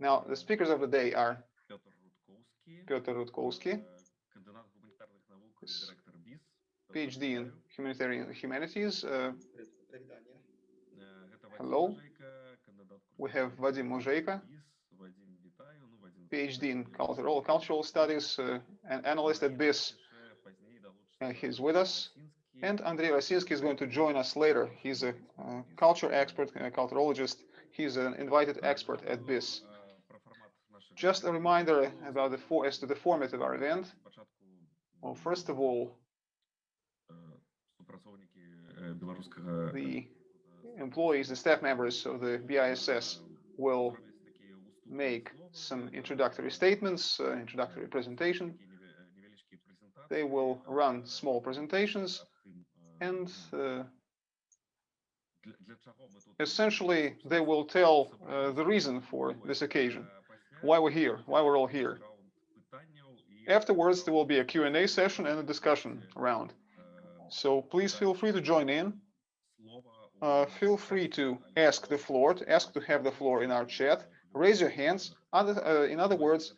Now, the speakers of the day are Piotr Rudkowski, PhD in humanitarian humanities. Uh, hello. We have Vadim Mozheiko, PhD in cultural cultural studies, uh, an analyst at BISS. Uh, he's with us. And Andrei Rosinsky is going to join us later. He's a uh, culture expert, a culturologist. He's an invited expert at BISS. Just a reminder about the for, as to the format of our event. Well, first of all, the employees, the staff members of the BISS will make some introductory statements, uh, introductory presentation. They will run small presentations and uh, essentially they will tell uh, the reason for this occasion, why we're here, why we're all here. Afterwards, there will be a Q&A session and a discussion round. So please feel free to join in. Uh, feel free to ask the floor, to ask to have the floor in our chat. Raise your hands. Other, uh, in other words,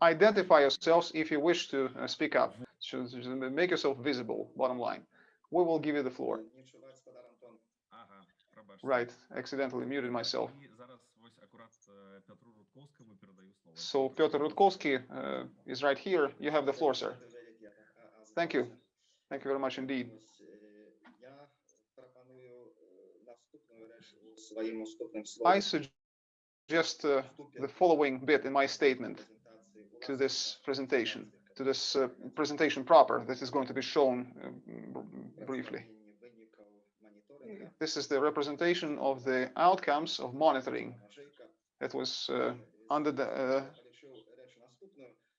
identify yourselves if you wish to uh, speak up. So, make yourself visible, bottom line. We will give you the floor. Right, accidentally muted myself. So Piotr Rudkowski uh, is right here. You have the floor, sir. Thank you. Thank you very much indeed. I suggest uh, the following bit in my statement to this presentation, to this uh, presentation proper that is going to be shown uh, briefly. This is the representation of the outcomes of monitoring that was uh, under the uh,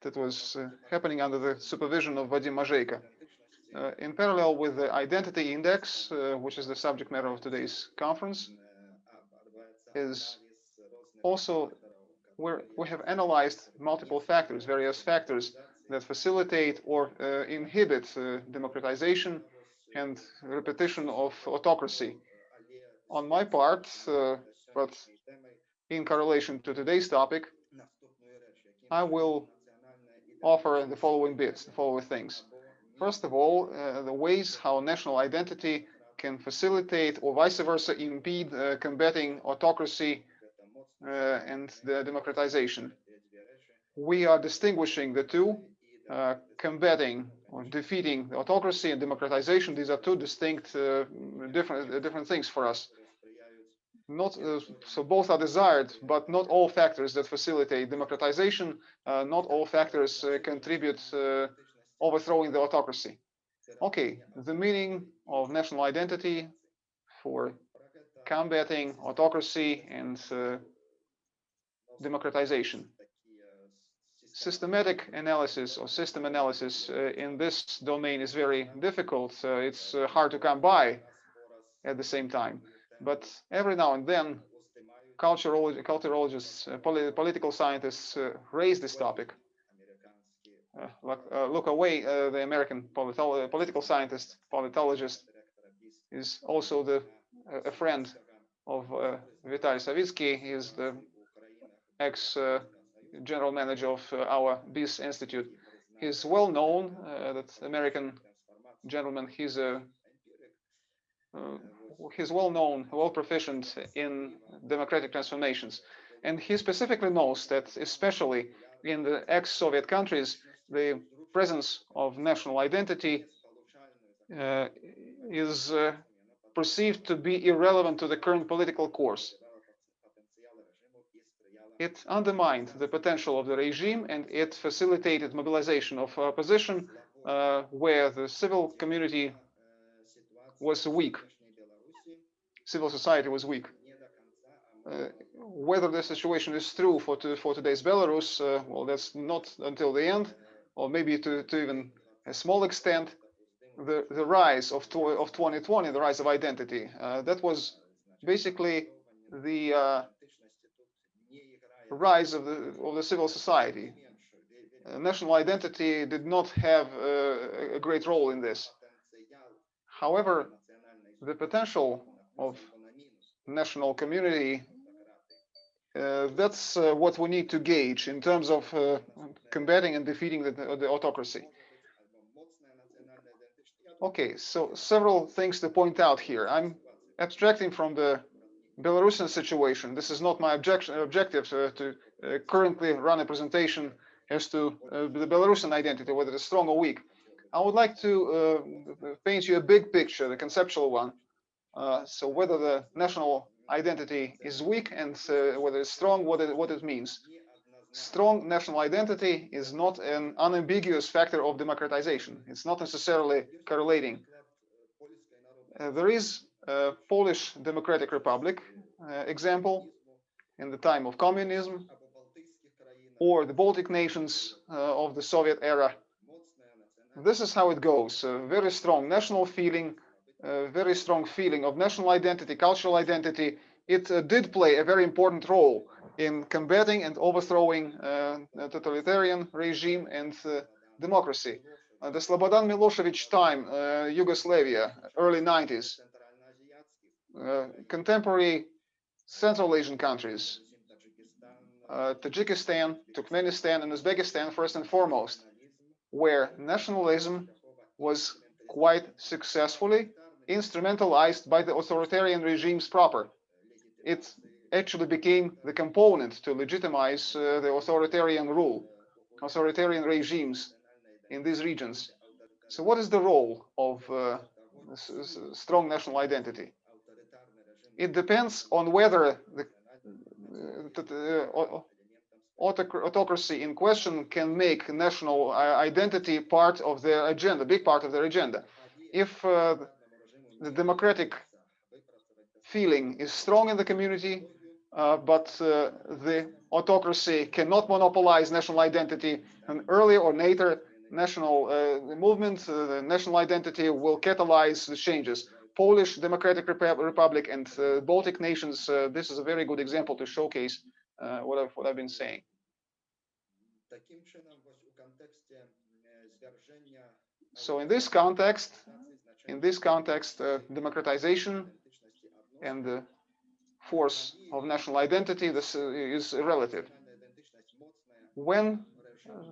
that was uh, happening under the supervision of Vadim Mozheiko. Uh, in parallel with the identity index, uh, which is the subject matter of today's conference, is also where we have analyzed multiple factors, various factors that facilitate or uh, inhibit democratization and repetition of autocracy. On my part, uh, but in correlation to today's topic, I will offer the following bits, the following things. First of all, uh, the ways how national identity can facilitate or vice versa impede uh, combating autocracy uh, and the democratization. We are distinguishing the two, uh, combating or defeating autocracy and democratization. These are two distinct, uh, different, different things for us not uh, so both are desired, but not all factors that facilitate democratization, uh, not all factors uh, contribute uh, overthrowing the autocracy. Okay, the meaning of national identity for combating autocracy and uh, democratization. Systematic analysis or system analysis uh, in this domain is very difficult. it's hard to come by at the same time. But every now and then, culturologists, uh, polit political scientists uh, raise this topic. Uh, look, uh, Lucan Way, uh, the American politolo political scientist, politologist, is also the a friend of uh, Vitali Silitski. He is the ex-general manager of our BISS Institute. He's well known, that American gentleman. He's a he's well known, well proficient in democratic transformations. And he specifically knows that, especially in the ex-Soviet countries, the presence of national identity uh, is uh, perceived to be irrelevant to the current political course. It undermined the potential of the regime and it facilitated mobilization of opposition uh, where the civil community was weak civil society was weak. Uh, whether the situation is true for to, for today's Belarus, uh, well, that's not until the end, or maybe to, to even a small extent, the the rise of of 2020, the rise of identity. Uh, that was basically the uh, rise of the of the civil society. Uh, national identity did not have uh, a great role in this. However, the potential of national community uh, that's uh, what we need to gauge in terms of uh, combating and defeating the, the autocracy. Okay, so several things to point out here. I'm abstracting from the Belarusian situation. This is not my objection, objective to, to uh, currently run a presentation as to uh, the Belarusian identity, whether it's strong or weak. I would like to uh, paint you a big picture, the conceptual one. so whether the national identity is weak and uh, whether it's strong, what it, what it means. Strong national identity is not an unambiguous factor of democratization. It's not necessarily correlating. Uh, there is a Polish Democratic Republic uh, example in the time of communism or the Baltic nations uh, of the Soviet era. This is how it goes. A very strong national feeling, very strong feeling of national identity, cultural identity, it uh, did play a very important role in combating and overthrowing uh, totalitarian regime and uh, democracy. Uh, the Slobodan Milosevic time, uh, Yugoslavia, early 90s, uh, contemporary Central Asian countries, Tajikistan, Turkmenistan, and Uzbekistan first and foremost, where nationalism was quite successfully instrumentalized by the authoritarian regimes proper. It actually became the component to legitimize uh, the authoritarian rule, authoritarian regimes in these regions. So what is the role of uh, strong national identity? It depends on whether the, uh, autocracy in question can make national uh, identity part of their agenda, big part of their agenda. If uh, the democratic feeling is strong in the community, uh, but uh, the autocracy cannot monopolize national identity. And earlier or later, national uh, movement, uh, the national identity will catalyze the changes. Polish Democratic Republic and uh, Baltic nations, uh, this is a very good example to showcase what, I've, what I've been saying. So in this context, in this context, democratization and the force of national identity this is relative. When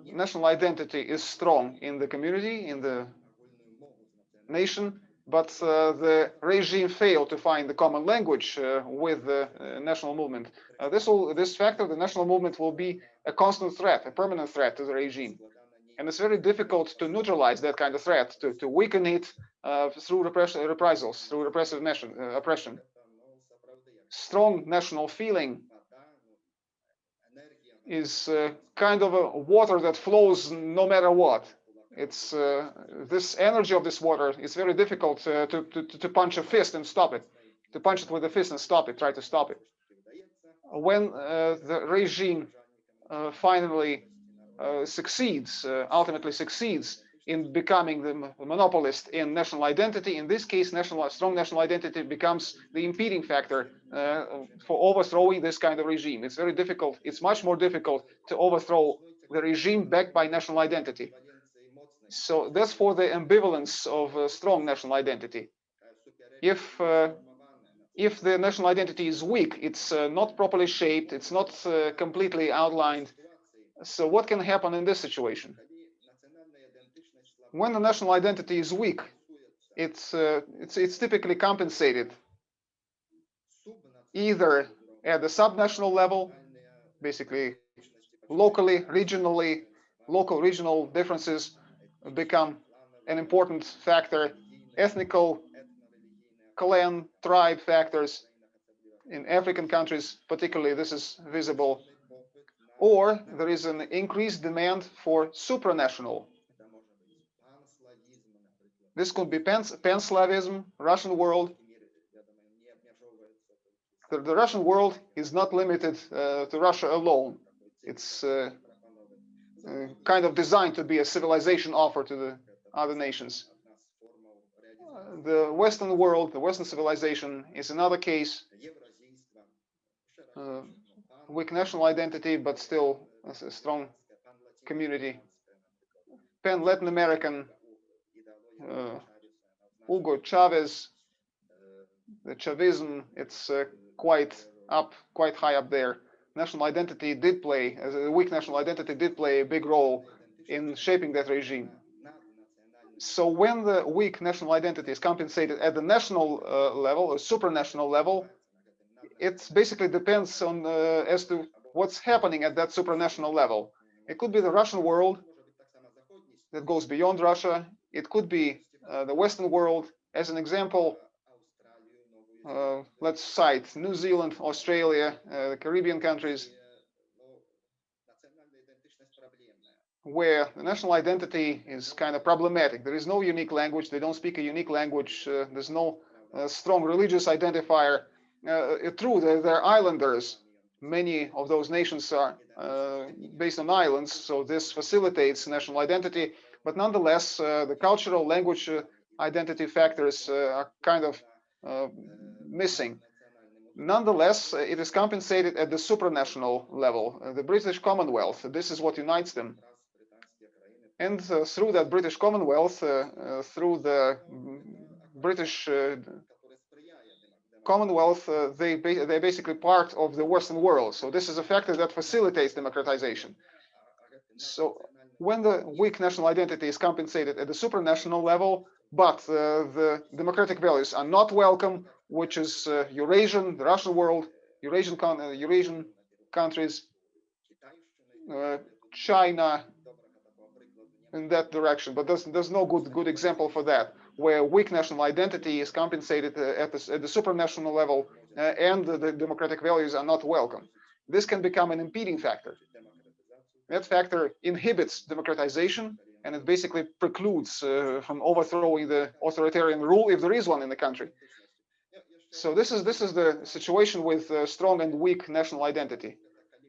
national identity is strong in the community, in the nation, but uh, the regime failed to find the common language uh, with the uh, national movement. This will, this factor, the national movement, will be a constant threat, a permanent threat to the regime. And it's very difficult to neutralize that kind of threat, to, to weaken it uh, through repression, reprisals, through repressive nation, uh, oppression strong national feeling is uh, kind of a water that flows no matter what. It's uh, this energy of this water is very difficult uh, to, to, to punch a fist and stop it, to punch it with a fist and stop it, try to stop it. When uh, the regime uh, finally uh, succeeds, ultimately succeeds in becoming the monopolist in national identity. In this case, national strong national identity becomes the impeding factor uh, for overthrowing this kind of regime. It's very difficult. It's much more difficult to overthrow the regime backed by national identity. So that's for the ambivalence of a strong national identity. If uh, if the national identity is weak, it's uh, not properly shaped, it's not uh, completely outlined. So what can happen in this situation? when the national identity is weak, it's, it's, it's typically compensated either at the subnational level, basically locally, regionally, local regional differences become an important factor, ethnical, clan, tribe factors in African countries, particularly this is visible, or there is an increased demand for supranational this could be pan-Slavism, Russian world. The, the, Russian world is not limited uh, to Russia alone. It's uh, kind of designed to be a civilization offer to the other nations. The Western world, the Western civilization is another case. Uh, weak national identity, but still a strong community. Pan-Latin American uh, Hugo Chavez, the Chavism, it's uh, quite up, quite high up there. National identity did play, a weak national identity did play a big role in shaping that regime. So when the weak national identity is compensated at the national uh, level, or supranational level, it basically depends on uh, as to what's happening at that supranational level. It could be the Russian world that goes beyond Russia. It could be uh, the Western world. As an example, let's cite New Zealand, Australia, uh, the Caribbean countries, where the national identity is kind of problematic. There is no unique language. They don't speak a unique language. Uh, there's no uh, strong religious identifier. Uh, true, they're, they're, islanders. Many of those nations are uh, based on islands, so this facilitates national identity. But nonetheless, uh, the cultural language uh, identity factors are kind of missing. Nonetheless, it is compensated at the supranational level, the British Commonwealth. This is what unites them. And uh, through that British Commonwealth, uh, uh, through the British Commonwealth, they they're basically part of the Western world. So this is a factor that facilitates democratization. So when the weak national identity is compensated at the supranational level, but uh, the democratic values are not welcome, which is uh, Eurasian, the Russian world, Eurasian, uh, Eurasian countries, China, in that direction. But there's there's no good good example for that, where weak national identity is compensated at the, at the supranational level, and the, the democratic values are not welcome. This can become an impeding factor. That factor inhibits democratization and it basically precludes uh, from overthrowing the authoritarian rule if there is one in the country. So this is this is the situation with uh, strong and weak national identity.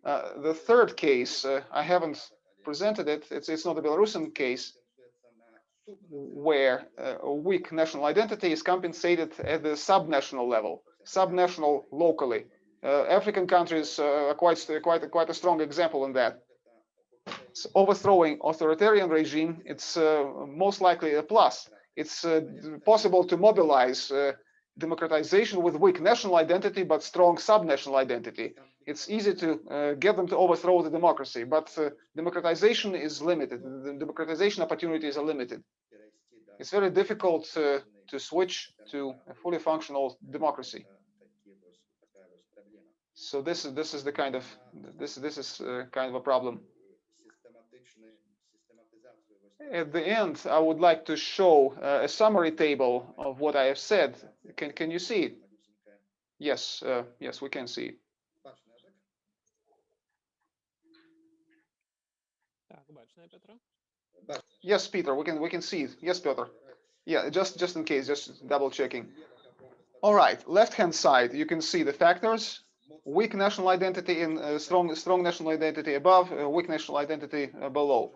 Uh, the third case, uh, I haven't presented it. It's it's not a Belarusian case where uh, a weak national identity is compensated at the subnational level, subnational locally. Uh, African countries are quite quite quite a strong example in that overthrowing authoritarian regime, it's uh, most likely a plus. It's uh, possible to mobilize uh, democratization with weak national identity but strong subnational identity. It's easy to uh, get them to overthrow the democracy, but uh, democratization is limited. The democratization opportunities are limited. It's very difficult uh, to switch to a fully functional democracy. So this is this is the kind of this this is kind of a problem at the end, I would like to show uh, a summary table of what I have said. Can, can you see it? Yes, uh, yes, we can see it. Yes, Peter, we can we can see it. Yes, Peter. Yeah, just just in case, just double checking. All right, left hand side, you can see the factors: weak national identity and uh, strong strong national identity above, uh, weak national identity uh, below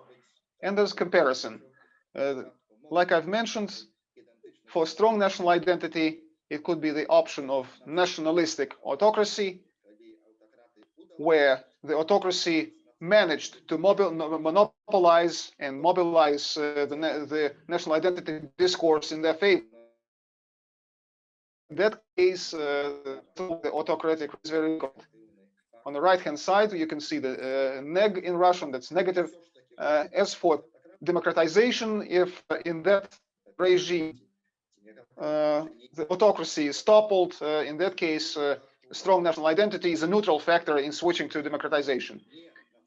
and there's comparison. Uh, like I've mentioned, for strong national identity, it could be the option of nationalistic autocracy, where the autocracy managed to monopolize and mobilize uh, the, the, national identity discourse in their favor. In that case, uh, the autocratic is very good. On the right-hand side, you can see the uh, neg in Russian, that's negative as for democratization, if in that regime uh, the autocracy is toppled, uh, in that case, strong national identity is a neutral factor in switching to democratization.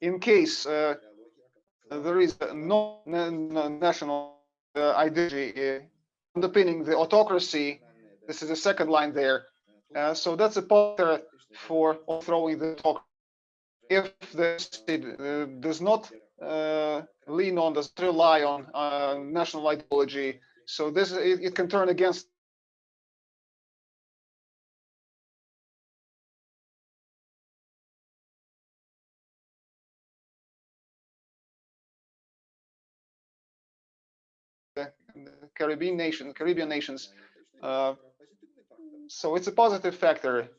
In case there is no national identity underpinning the autocracy, this is the second line there. Uh, so that's a pointer for throwing the talk. If the state uh, does not uh, lean on, does rely on uh, national ideology. So this it, it can turn against Caribbean nation, Caribbean nations. Uh, so it's a positive factor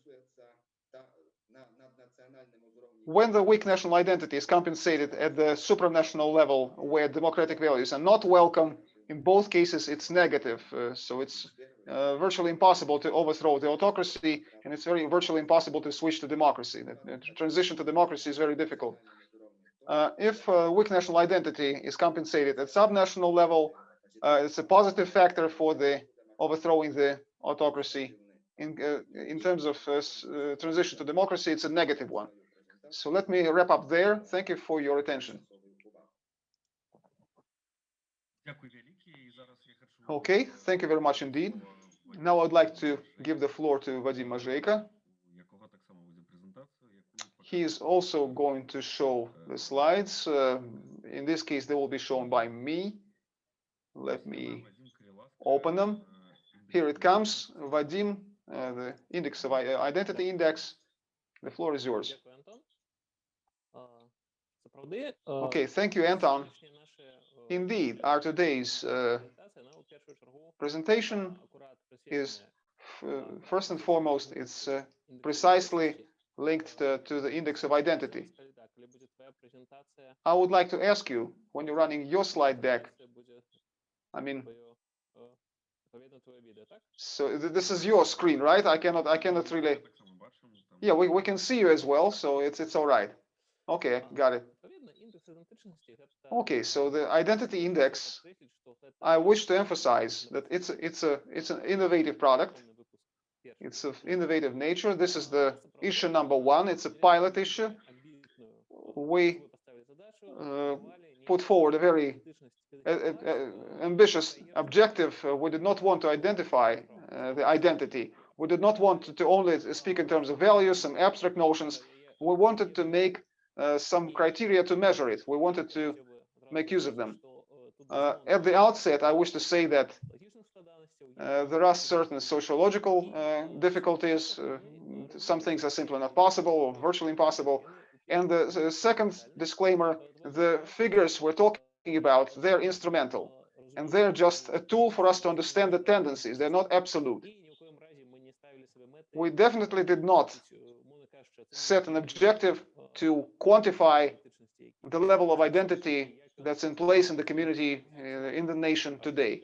when the weak national identity is compensated at the supranational level where democratic values are not welcome, in both cases it's negative. Uh, so it's uh, virtually impossible to overthrow the autocracy, and it's very virtually impossible to switch to democracy. The, the transition to democracy is very difficult. Uh, if uh, weak national identity is compensated at subnational level, uh, it's a positive factor for the overthrowing the autocracy. In, uh, in terms of transition to democracy, it's a negative one. So let me wrap up there. Thank you for your attention. Okay, thank you very much indeed. Now I'd like to give the floor to Vadim Mozheiko. He is also going to show the slides. Uh, in this case, they will be shown by me. Let me open them. Here it comes, Vadim, uh, the index of uh, identity index. The floor is yours. Okay, thank you, Anton. Indeed, our today's uh, presentation is first and foremost, it's uh, precisely linked to, to, the index of identity. I would like to ask you, when you're running your slide deck, I mean, so this is your screen, right? I cannot, I cannot really. Yeah, we, we can see you as well, so it's it's all right. Okay, got it. Okay, so the identity index, I wish to emphasize that it's a, it's a it's an innovative product. It's of innovative nature. This is the issue number one. It's a pilot issue. We uh, put forward a very uh, uh, ambitious objective. we did not want to identify uh, the identity. We did not want to, only speak in terms of values, some abstract notions. We wanted to make uh, some criteria to measure it. We wanted to make use of them. Uh, at the outset, I wish to say that uh, there are certain sociological uh, difficulties. Uh, some things are simply not possible or virtually impossible. And the, the, second disclaimer, the figures we're talking about, they're instrumental. And they're just a tool for us to understand the tendencies. They're not absolute. We definitely did not set an objective to quantify the level of identity that's in place in the community, uh, in the nation today.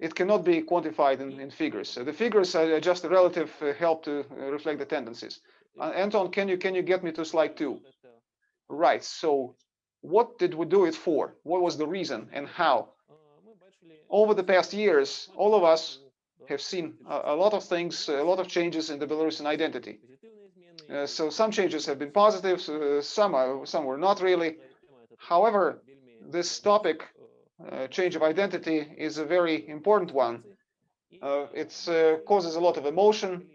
It cannot be quantified in, in figures. The figures are just a relative uh, help to uh, reflect the tendencies. Anton, can you can you get me to slide two? Right. So what did we do it for? What was the reason and how? Over the past years, all of us have seen a, a lot of things, a lot of changes in the Belarusian identity. Uh, so some changes have been positive, uh, some are, some were not really. However, this topic, uh, change of identity, is a very important one. Uh, it uh, causes a lot of emotion,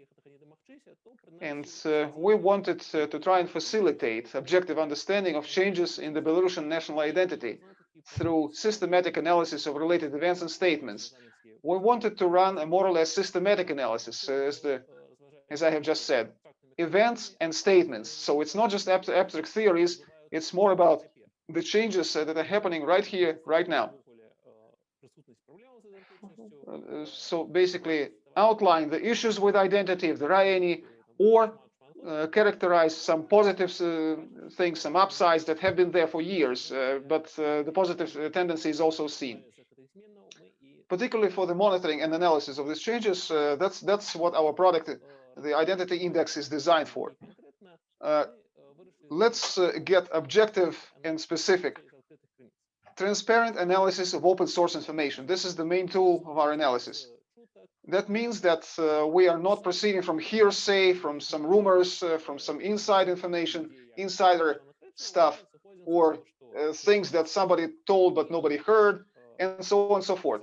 and uh, we wanted to try and facilitate objective understanding of changes in the Belarusian national identity through systematic analysis of related events and statements. We wanted to run a more or less systematic analysis, as the as I have just said events and statements. So it's not just abstract theories, it's more about the changes that are happening right here, right now. Uh, so basically outline the issues with identity, if there are any, or uh, characterize some positive uh, things, some upsides that have been there for years, uh, but uh, the positive tendency is also seen. Particularly for the monitoring and analysis of these changes, uh, that's that's what our product the identity index is designed for. Uh, let's uh, get objective and specific. Transparent analysis of open source information. This is the main tool of our analysis. That means that uh, we are not proceeding from hearsay, from some rumors, uh, from some inside information, insider stuff, or uh, things that somebody told but nobody heard, and so on and so forth.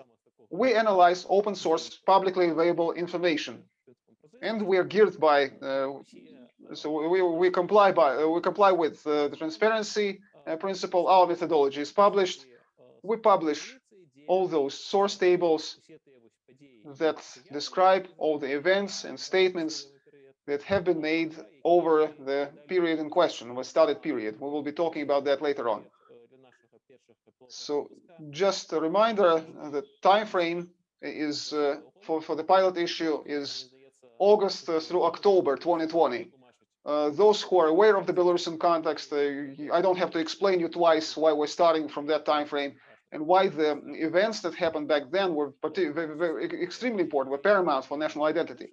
We analyze open source, publicly available information and we are geared by uh, so we, we comply by uh, we comply with uh, the transparency principle our methodology is published we publish all those source tables that describe all the events and statements that have been made over the period in question, the started period. We will be talking about that later on. So just a reminder, the time frame is uh, for, for the pilot issue is August uh, through October 2020. Uh, those who are aware of the Belarusian context, uh, I don't have to explain you twice why we're starting from that time frame. and why the events that happened back then were very, very, extremely important, were paramount for national identity.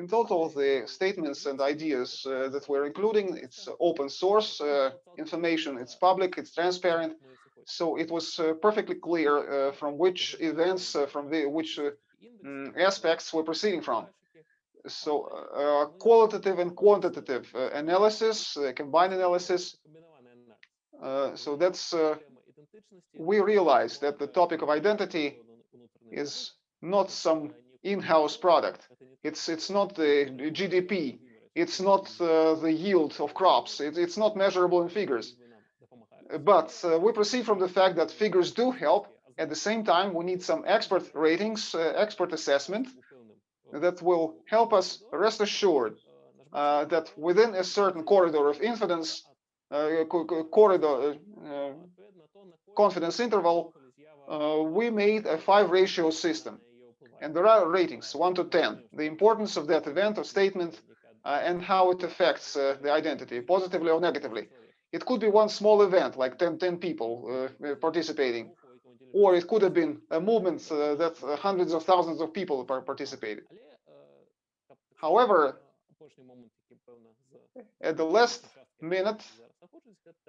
In total, the statements and ideas uh, that we're including, it's open source uh, information, it's public, it's transparent. So it was uh, perfectly clear uh, from which events, uh, from the, which um, aspects we're proceeding from. So uh, qualitative and quantitative analysis, combined analysis. so that's, we realize that the topic of identity is not some in-house product. It's it's not the GDP. It's not uh, the yield of crops. It, it's not measurable in figures. But uh, we proceed from the fact that figures do help. At the same time, we need some expert ratings, uh, expert assessment that will help us rest assured uh, that within a certain corridor of infidence, uh, corridor uh, confidence interval, we made a five ratio system and there are ratings, 1 to 10, the importance of that event or statement uh, and how it affects uh, the identity, positively or negatively. It could be one small event, like 10, 10 people uh, participating, or it could have been a movement uh, that uh, hundreds of thousands of people participated. However, at the last minute,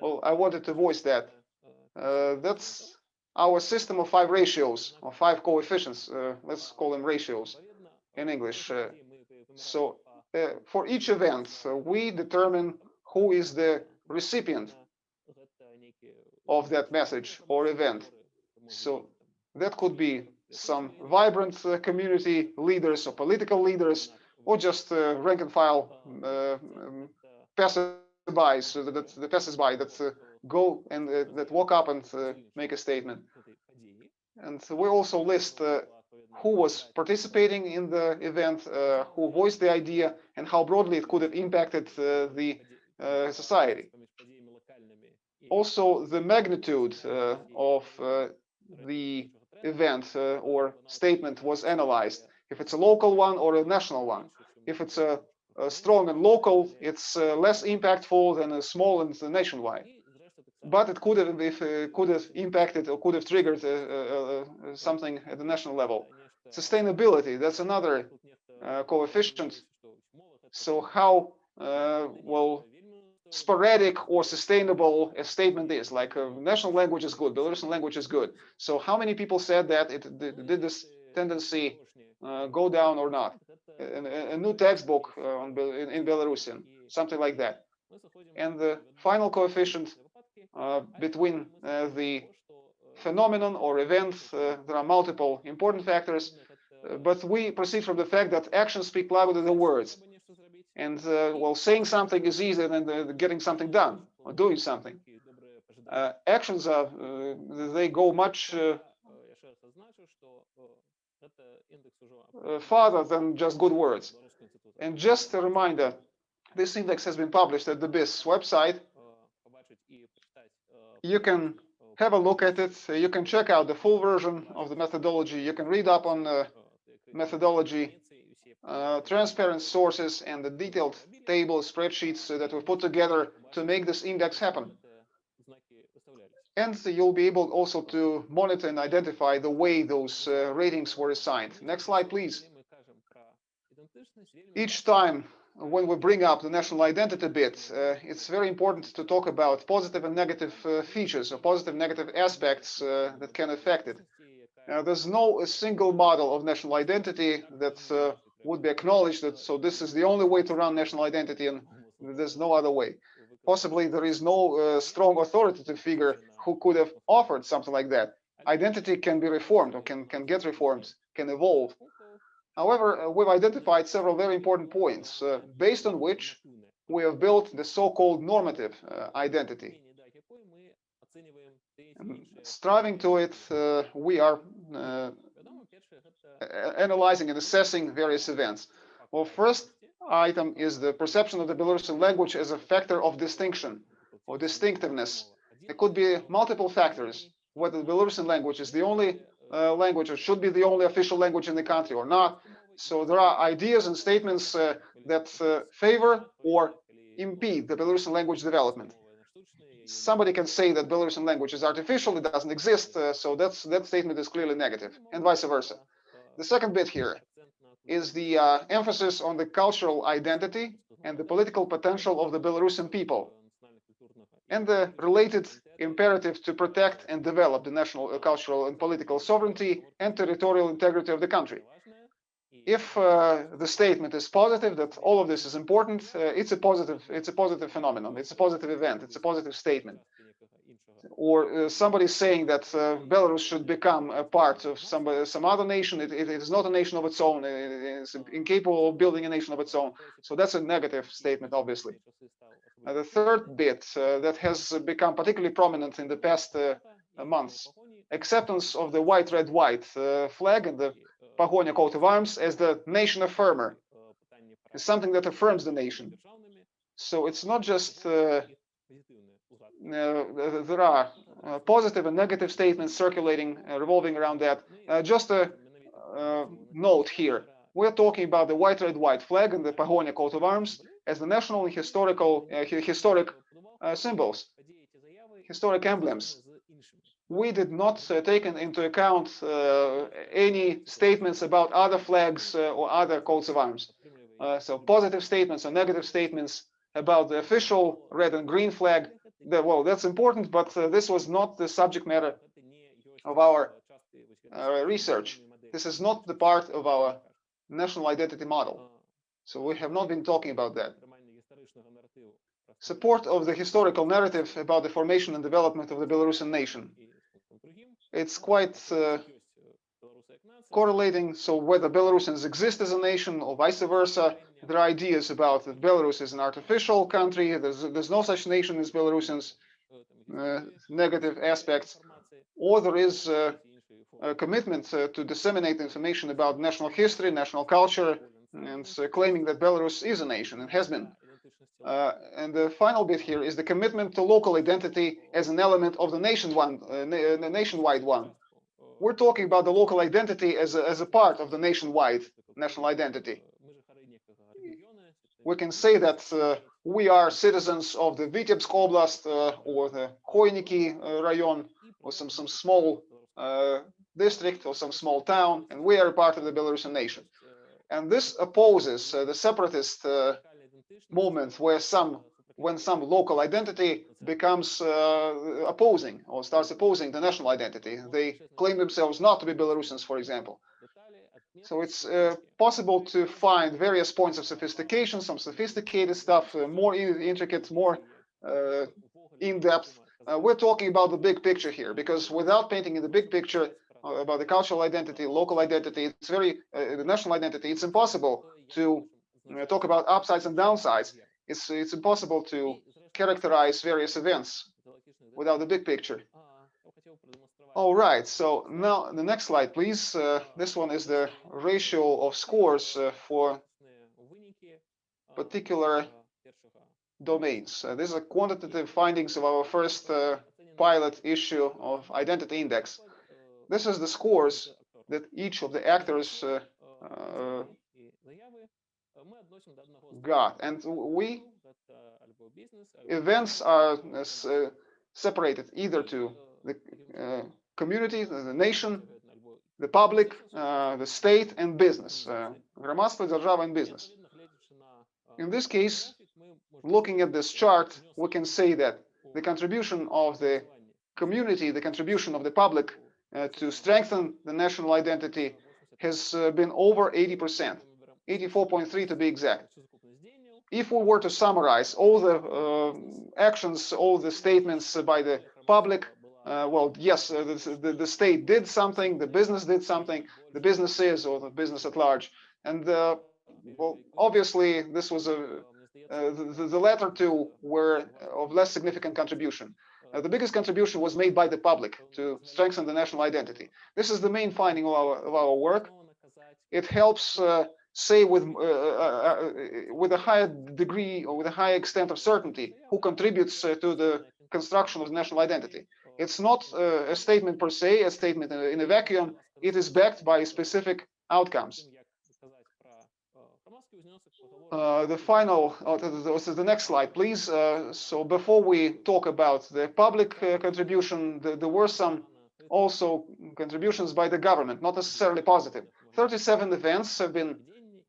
well, I wanted to voice that. Uh, that's our system of five ratios or five coefficients, uh, let's call them ratios in English. Uh, so uh, for each event, we determine who is the recipient of that message or event. So that could be some vibrant uh, community leaders or political leaders or just uh, rank and file uh, um, passersby, so that, the passersby that go and uh, that walk up and uh, make a statement. And we also list uh, who was participating in the event, who voiced the idea, and how broadly it could have impacted the society. Also, the magnitude of the event or statement was analyzed, if it's a local one or a national one. If it's a, a strong and local, it's uh, less impactful than a small and nationwide but it could have if uh, could have impacted or could have triggered uh, uh, uh something at the national level. Sustainability, that's another uh, coefficient. So how uh, well sporadic or sustainable a statement is, like a national language is good, Belarusian language is good. So how many people said that it did, this tendency go down or not? A, a new textbook in, in Belarusian, something like that. And the final coefficient uh, between uh, the phenomenon or event. Uh, there are multiple important factors, but we proceed from the fact that actions speak louder than words. And uh, well, saying something is easier than getting something done or doing something. Uh, actions are uh, they go much farther than just good words. And just a reminder, this index has been published at the BISS website you can have a look at it. You can check out the full version of the methodology. You can read up on the methodology, uh, transparent sources, and the detailed table spreadsheets that we put together to make this index happen. And you'll be able also to monitor and identify the way those uh, ratings were assigned. Next slide, please. Each time when we bring up the national identity bit, uh, it's very important to talk about positive and negative uh, features or positive negative aspects uh, that can affect it. there's no a single model of national identity that uh, would be acknowledged that so this is the only way to run national identity and there's no other way. Possibly there is no uh, strong authoritative figure who could have offered something like that. Identity can be reformed or can, can get reformed, can evolve. However, uh, we've identified several very important points uh, based on which we have built the so-called normative uh, identity. And striving to it, uh, we are analyzing and assessing various events. Well, first item is the perception of the Belarusian language as a factor of distinction or distinctiveness. It could be multiple factors, whether the Belarusian language is the only uh, language or should be the only official language in the country or not. So there are ideas and statements uh, that uh, favor or impede the Belarusian language development. somebody can say that Belarusian language is artificial, it doesn't exist, uh, so that's that statement is clearly negative, and vice versa. The second bit here is the uh, emphasis on the cultural identity and the political potential of the Belarusian people, and the related imperative to protect and develop the national uh, cultural and political sovereignty and territorial integrity of the country. If uh, the statement is positive that all of this is important, uh, it's a positive it's a positive phenomenon. It's a positive event. It's a positive statement. Or uh, somebody saying that uh, Belarus should become a part of some some other nation. It, it is not a nation of its own. It is incapable of building a nation of its own. So that's a negative statement, obviously. Uh, the third bit uh, that has become particularly prominent in the past uh, months, acceptance of the white, red, white flag and the Pahonia coat of arms as the nation affirmer. It's something that affirms the nation. So it's not just uh, uh, there are uh, positive and negative statements circulating, revolving around that. just a note here. We're talking about the white, red, white flag and the Pahonia coat of arms as the national and historical uh, historic uh, symbols, historic emblems. We did not uh, take into account any statements about other flags or other coats of arms. so positive statements or negative statements about the official red and green flag, the, well, that's important, but this was not the subject matter of our research. This is not the part of our national identity model. So we have not been talking about that. Support of the historical narrative about the formation and development of the Belarusian nation. It's quite uh, correlating. So whether Belarusians exist as a nation or vice versa, there are ideas about that Belarus is an artificial country. There's, there's no such nation as Belarusians. Uh, negative aspects, or there is uh, a commitment uh, to disseminate information about national history, national culture, and uh, claiming that Belarus is a nation and has been. Uh, and the final bit here is the commitment to local identity as an element of the nation one, uh, na nationwide one. We're talking about the local identity as a, as a part of the nationwide national identity. We can say that uh, we are citizens of the Vitebsk Oblast uh, or the Khoiniki Rayon or some, some small district or some small town, and we are part of the Belarusian nation. And this opposes uh, the separatist uh, movement where some when some local identity becomes uh, opposing or starts opposing the national identity. They claim themselves not to be Belarusians, for example. So it's uh, possible to find various points of sophistication, some sophisticated stuff, uh, more intricate, more uh, in-depth. we're talking about the big picture here, because without painting in the big picture, uh, about the cultural identity, local identity, it's very, uh, the national identity, it's impossible to uh, talk about upsides and downsides. It's, it's impossible to characterize various events without the big picture. All right, so now the next slide, please. Uh, this one is the ratio of scores uh, for particular domains. Uh, these are quantitative findings of our first pilot issue of Identity Index. This is the scores that each of the actors uh, uh, got. And we, events are uh, separated either to the uh, community, the nation, the public, uh, the state, and business. Громадство, держава, and business. In this case, looking at this chart, we can say that the contribution of the community, the contribution of the public uh, to strengthen the national identity has uh, been over 80%, 84.3 to be exact. If we were to summarize all the uh, actions, all the statements by the public, uh, well, yes, uh, the, the, the, state did something, the business did something, the businesses or the business at large. And uh, well, obviously, this was a the, the latter two were of less significant contribution. Uh, the biggest contribution was made by the public to strengthen the national identity. This is the main finding of our, of our work. It helps uh, say with uh, uh, uh with a higher degree or with a higher extent of certainty who contributes uh, to the construction of the national identity. It's not a statement per se, a statement in a vacuum. It is backed by specific outcomes. uh, the final, uh, this is the next slide, please. Uh, so before we talk about the public uh, contribution, the, there were some also contributions by the government, not necessarily positive. 37 events have been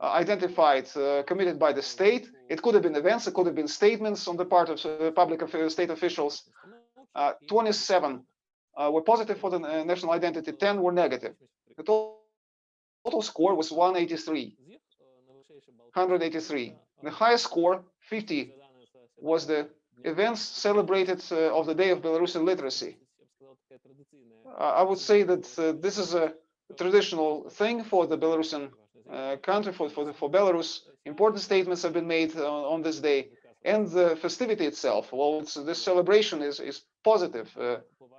uh, identified, uh, committed by the state. It could have been events, it could have been statements on the part of public state officials. 27 were positive for the national identity, 10 were negative. The total score was 183. 183. The highest score, 50, was the events celebrated uh, of the Day of Belarusian Literacy. Uh, I would say that uh, this is a traditional thing for the Belarusian uh, country, for, for, for Belarus. Important statements have been made on this day. And the festivity itself, well, this celebration is, is positive, uh,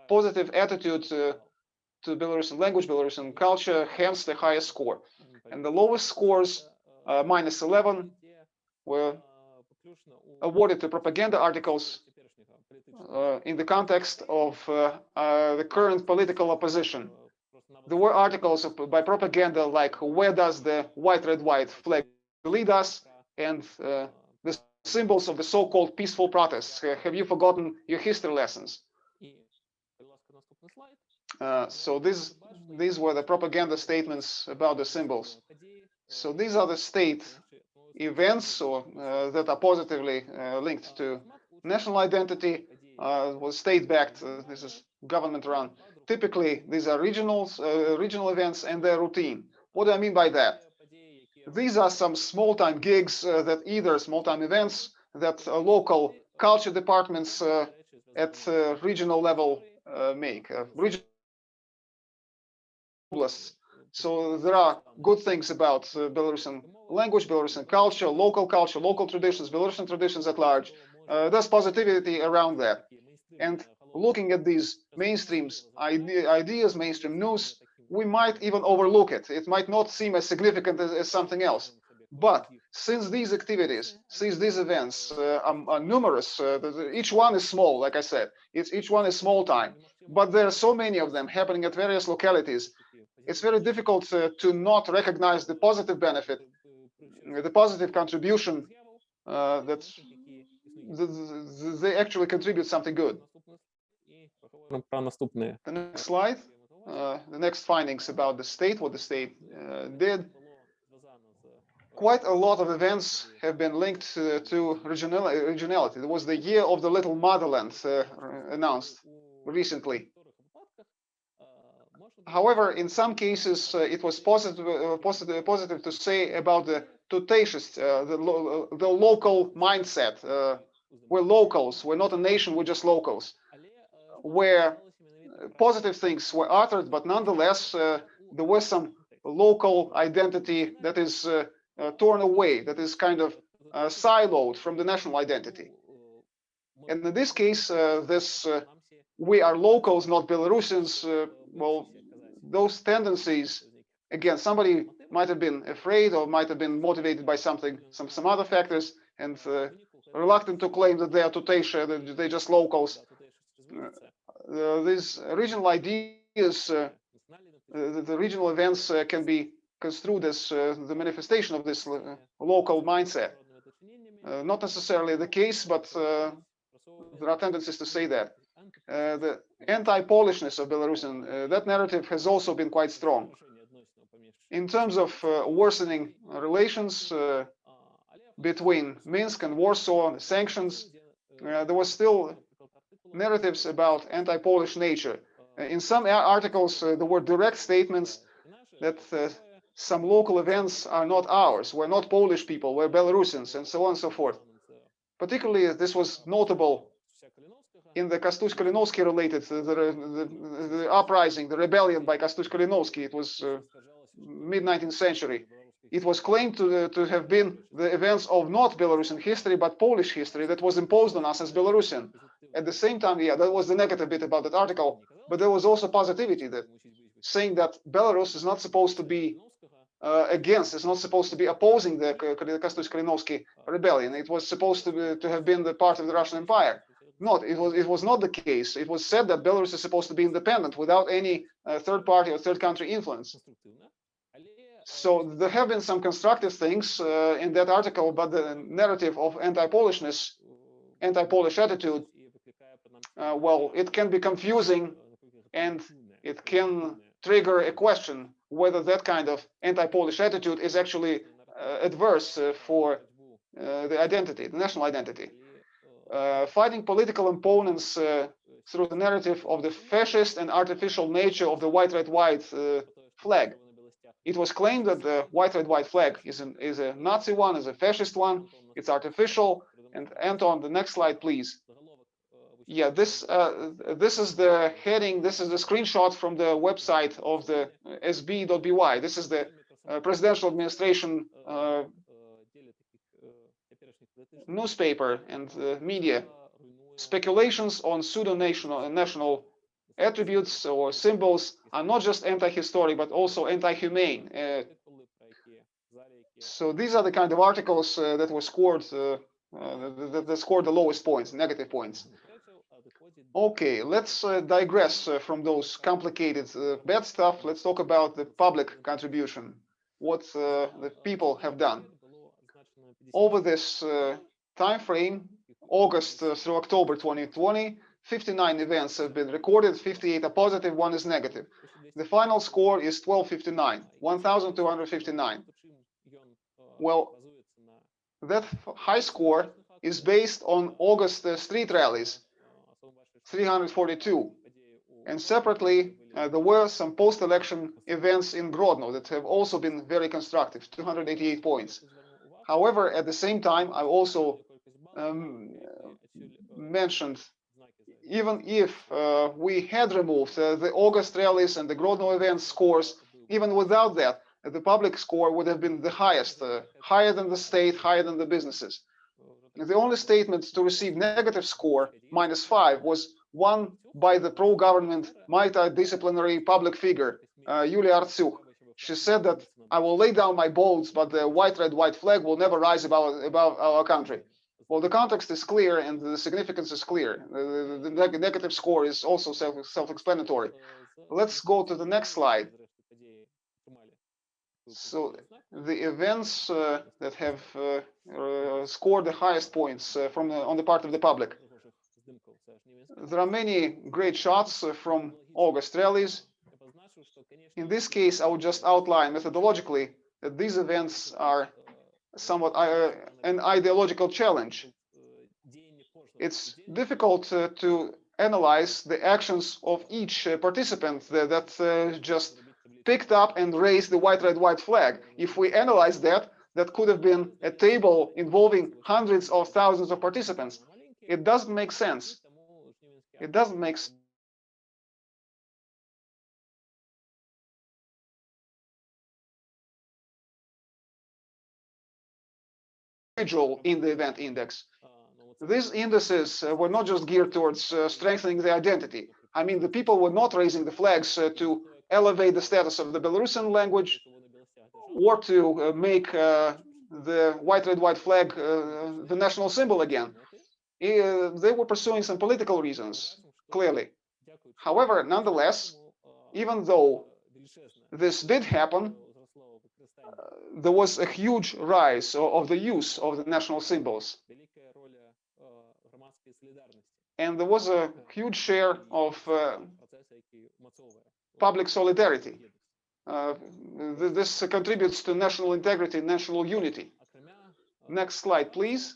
positive attitude to Belarusian language, Belarusian culture, hence the highest score. And the lowest scores uh, minus 11 were awarded to propaganda articles uh, in the context of uh, uh, the current political opposition. There were articles by propaganda like where does the white red white flag lead us and uh, symbols of the so-called peaceful protests. have you forgotten your history lessons? Uh, so these these were the propaganda statements about the symbols. So these are the state events or, uh, that are positively uh, linked to national identity, uh, was state-backed, uh, this is government-run. Typically, these are regional, uh, regional events and they're routine. What do I mean by that? These are some small-time gigs uh, that either small-time events that local culture departments at regional level make. regional so there are good things about uh, Belarusian language, Belarusian culture, local culture, local traditions, Belarusian traditions at large. Uh, there's positivity around that. And looking at these mainstreams ide ideas, mainstream news, we might even overlook it. It might not seem as significant as, as something else. But since these activities, since these events uh, are, are, numerous, uh, each one is small, like I said, it's, each one is small time, but there are so many of them happening at various localities it's very difficult uh, to not recognize the positive benefit, the positive contribution uh, that they actually contribute something good. The next slide, uh, the next findings about the state, what the state uh, did. Quite a lot of events have been linked uh, to regional, regionality. There was the year of the little motherland uh, announced recently. However, in some cases, uh, it was positive, uh, positive, positive to say about the Tutaishist, uh, the, lo the local mindset. Uh, we're locals, we're not a nation, we're just locals. Where positive things were uttered, but nonetheless, uh, there was some local identity that is uh, torn away, that is kind of siloed from the national identity. And in this case, this we are locals, not Belarusians. well, those tendencies, again, somebody might have been afraid or might have been motivated by something, some some other factors, and uh, reluctant to claim that they are Tutesha, that they're just locals. Uh, these regional ideas, uh, the, the, regional events uh, can be construed as uh, the manifestation of this uh, local mindset. not necessarily the case, but there are tendencies to say that. Uh, the anti-Polishness of Belarusian, uh, that narrative has also been quite strong. In terms of uh, worsening relations between Minsk and Warsaw, sanctions, there was still narratives about anti-Polish nature. in some articles, uh, there were direct statements that uh, some local events are not ours. We're not Polish people, we're Belarusians, and so on and so forth. Particularly, uh, this was notable in the Kostush Kalinovsky related, the, the, the, uprising, the rebellion by Kostush Kalinovsky, it was uh, mid-19th century. It was claimed to, uh, to have been the events of not Belarusian history, but Polish history that was imposed on us as Belarusian. At the same time, yeah, that was the negative bit about that article, but there was also positivity that saying that Belarus is not supposed to be uh, against, it's not supposed to be opposing the Kostush Kalinovsky rebellion. It was supposed to, be, to have been the part of the Russian Empire. Not, it was it was not the case. It was said that Belarus is supposed to be independent without any uh, third party or third country influence. So there have been some constructive things uh, in that article, but the narrative of anti-Polishness, anti-Polish attitude, uh, well, it can be confusing and it can trigger a question whether that kind of anti-Polish attitude is actually uh, adverse uh, for uh, the identity, the national identity. Uh, fighting political opponents through the narrative of the fascist and artificial nature of the white, red, white flag. It was claimed that the white, red, white flag is, an, is a Nazi one, is a fascist one, it's artificial. And Anton, the next slide, please. Yeah, this uh, this is the heading. This is the screenshot from the website of the sb.by. This is the uh, presidential administration uh, newspaper and uh, media. Speculations on pseudo-national national attributes or symbols are not just anti-historic but also anti-humane. Uh, so these are the kind of articles uh, that were scored uh, that, that, scored the lowest points, negative points. Okay, let's uh, digress uh, from those complicated uh, bad stuff. Let's talk about the public contribution, what the people have done. Over this time frame, August through October 2020, 59 events have been recorded, 58 are positive, one is negative. The final score is 1259, 1259. Well, that high score is based on August uh, street rallies, 342. And separately, uh, there were some post-election events in Grodno that have also been very constructive, 288 points. However, at the same time, I also um, mentioned even if uh, we had removed uh, the August rallies and the Grodno event scores, even without that, the public score would have been the highest, uh, higher than the state, higher than the businesses. The only statement to receive negative score, minus five, was one by the pro-government, multidisciplinary public figure, uh, Yulia Artsukh. She said that I will lay down my bolts, but the white, red, white flag will never rise above, above our country. Well, the context is clear and the significance is clear. The, the, the negative score is also self-explanatory. Let's go to the next slide. So the events uh, that have uh, uh, scored the highest points uh, from the, on the part of the public. There are many great shots uh, from August rallies. In this case, I would just outline methodologically that these events are somewhat uh, an ideological challenge. It's difficult uh, to analyze the actions of each uh, participant that, that uh, just picked up and raised the white, red, white flag. If we analyze that, that could have been a table involving hundreds of thousands of participants. It doesn't make sense. It doesn't make sense. in the event index. These indices uh, were not just geared towards uh, strengthening the identity. I mean, the people were not raising the flags uh, to elevate the status of the Belarusian language or to uh, make uh, the white, red, white flag uh, the national symbol again. they were pursuing some political reasons, clearly. However, nonetheless, even though this did happen, there was a huge rise of the use of the national symbols. And there was a huge share of uh, public solidarity. Uh, this contributes to national integrity, national unity. Next slide, please.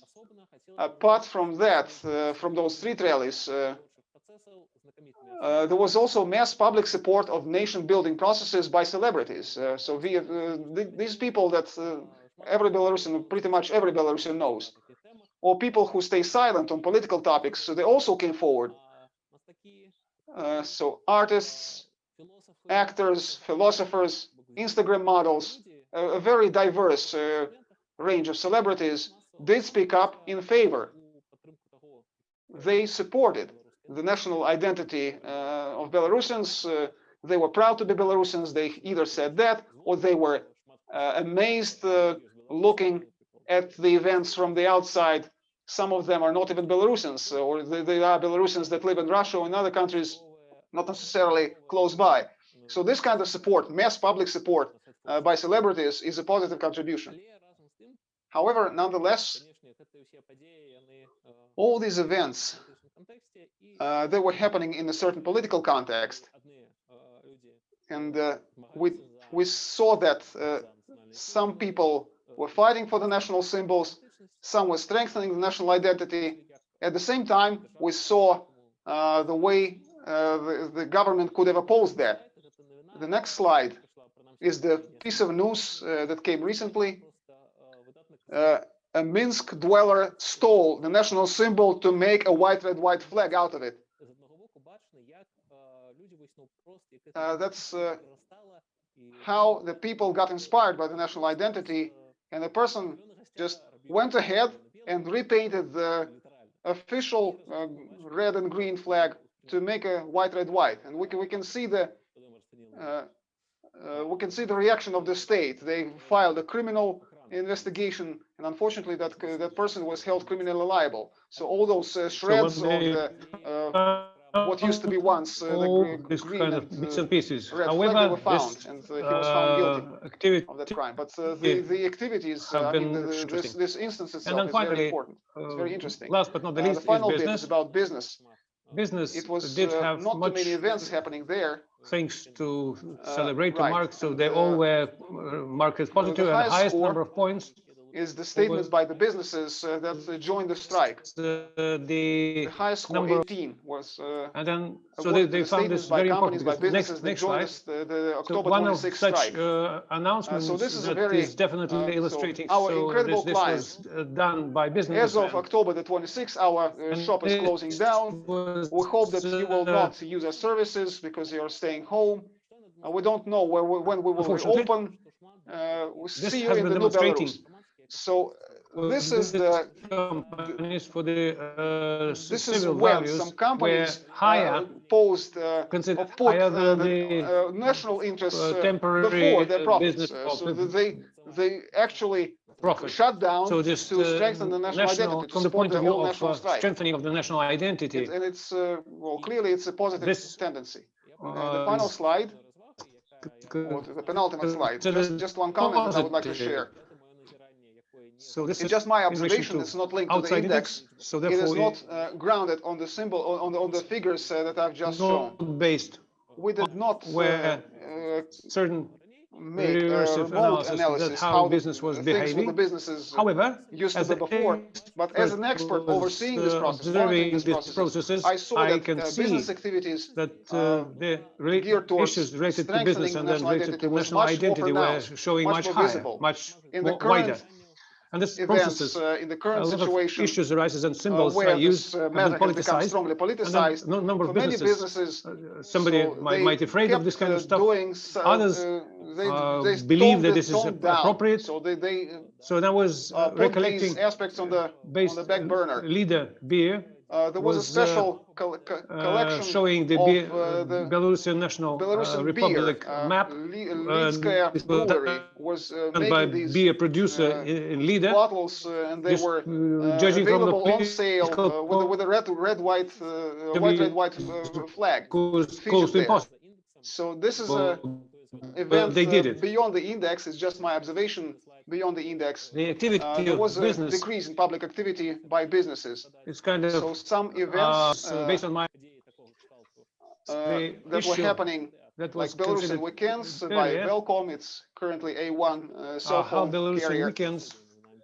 Apart from that, uh, from those street rallies, uh, there was also mass public support of nation-building processes by celebrities. Uh, so we, uh, th these people that uh, every Belarusian, pretty much every Belarusian knows, or people who stay silent on political topics, so they also came forward. Uh, so artists, actors, philosophers, Instagram models, a, a very diverse range of celebrities did speak up in favor. They supported the national identity uh, of Belarusians. Uh, they were proud to be Belarusians. They either said that or they were uh, amazed looking at the events from the outside. Some of them are not even Belarusians, or they, they are Belarusians that live in Russia or in other countries, not necessarily close by. So this kind of support, mass public support uh, by celebrities is a positive contribution. However, nonetheless, all these events Э, they were happening in a certain political context. And uh, we, we saw that uh, some people were fighting for the national symbols, some were strengthening the national identity. At the same time, we saw uh, the way uh, the, the government could have opposed that. The next slide is the piece of news uh, that came recently a Minsk dweller stole the national symbol to make a white, red, white flag out of it. Uh, that's uh, how the people got inspired by the national identity, and the person just went ahead and repainted the official uh, red and green flag to make a white, red, white. And we can we can see the uh, uh, we can see the reaction of the state. They filed a criminal investigation, and unfortunately, that uh, that person was held criminally liable. So all those uh, shreds of they- the uh, what used to be once uh, the all this green kind of bits uh, and pieces. However, were found, this and uh, he was found guilty activity of that crime. But uh, the the activities, uh, I mean, been the, the, this this instance itself is very important. It's very interesting. Last but not the least the final is bit is about business. Business It was did uh, have not too much many events happening there. things to celebrate, to right. mark, so they uh, all were uh, marked as positive and highest highest score number of points. Is the statements by the businesses uh, that uh, joined the strike. The, the The highest score, number 18, was uh, and then so they, they the found this by very important companies, by next businesses next joined slide. the, the So one of such strike. uh, announcements this is a very, is definitely uh, so illustrating. our so incredible this, this was uh, done by business. As of October the 26th, our uh, shop is closing down. We hope that you will not use our services because you are staying home. Uh, we don't know where we, when we will reopen. Uh, we This see you has in been the new demonstrating Belarus. So uh, this is the companies for the uh, this is when some companies higher, uh, posed uh, considered or put higher uh, than the the uh, national interests uh, temporary before their profits. so that they they actually profit. shut down So this to strengthen the national, national, identity, to from the point of view of strengthening of the national identity, It- and it's uh, well clearly it's a positive This, tendency. And the final slide, or the penultimate slide, just just one comment that I would like to share. So this It's is just my observation. It's not linked to the index. index. So therefore, is not uh, grounded on the symbol on, on the on the figures uh, that I've just shown. not based We did not uh, where uh, certain make a regressive analysis that analysis how how business was behaving. the businesses uh, However, used to as be before. But as an expert was, overseeing this uh, process, observing these these processes, processes, I saw I that can uh, see business activities that uh, uh, the re- geared towards issues related to business and then national related to national much more identity were showing much much higher, visible. much in the current wider. And this events, processes, uh, in the a current situation, issues arises and uh, symbols where are used, uh, have been matter become politicized. strongly And politicized, no number of many businesses, businesses, uh, somebody so might, might afraid of this kind of uh, stuff. So- Others, they, they believe that this is down. appropriate. So they, they So and I was recollecting aspects on the based on the back burner. Lida beer Uh, there was, was, a uh, special col- co- uh, collection showing the, of uh, the Belarusian national Belarusian Republic beer. Map uh, Brewery was uh, by making these beer producer uh, in, Lida. bottles, uh, and they were judging from the available on sale uh, with, a, with a red, red, white, white, red, white uh, flag. close, featured close to impossible. So this is a event they did uh, it. beyond the index. It's just my observation beyond the index. The activity Uh, there of was a business decrease in public activity by businesses. It's kind of So some uh, events so uh, based on my uh, that were happening, that like was Belarusian weekends uh, by earlier, Velcom. It's currently A1 uh, cell uh, how phone Belarusian carrier. weekends.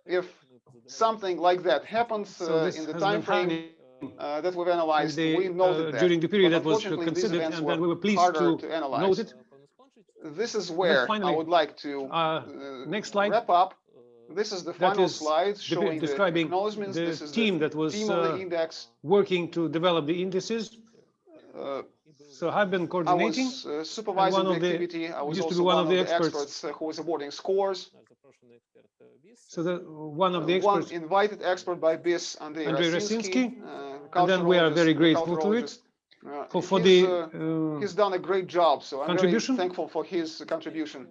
If something like that happens So uh, in the time frame uh, that we've analyzed, the, we noted uh, that. during the period But that was considered, and were then we were pleased to to analyze. note it. This is where I would like to Uh, uh, next slide. wrap up. This is the That final is slide showing the describing acknowledgements. the This is team the that was team of the uh, index. working to develop the indices. Uh, So I've been coordinating. I coordinating. was uh, supervising one the of the- activity. I was used to also be one one of of the the experts. experts uh, who was awarding scores. So the one of the Uh, one experts, invited expert by BISS, Andrei, Andrei Rasinsky, Rasinsky. uh, And then we are very grateful to it culturologist. Uh, for, for he's, the uh, uh, he's done a great job, so I'm very thankful for his contribution.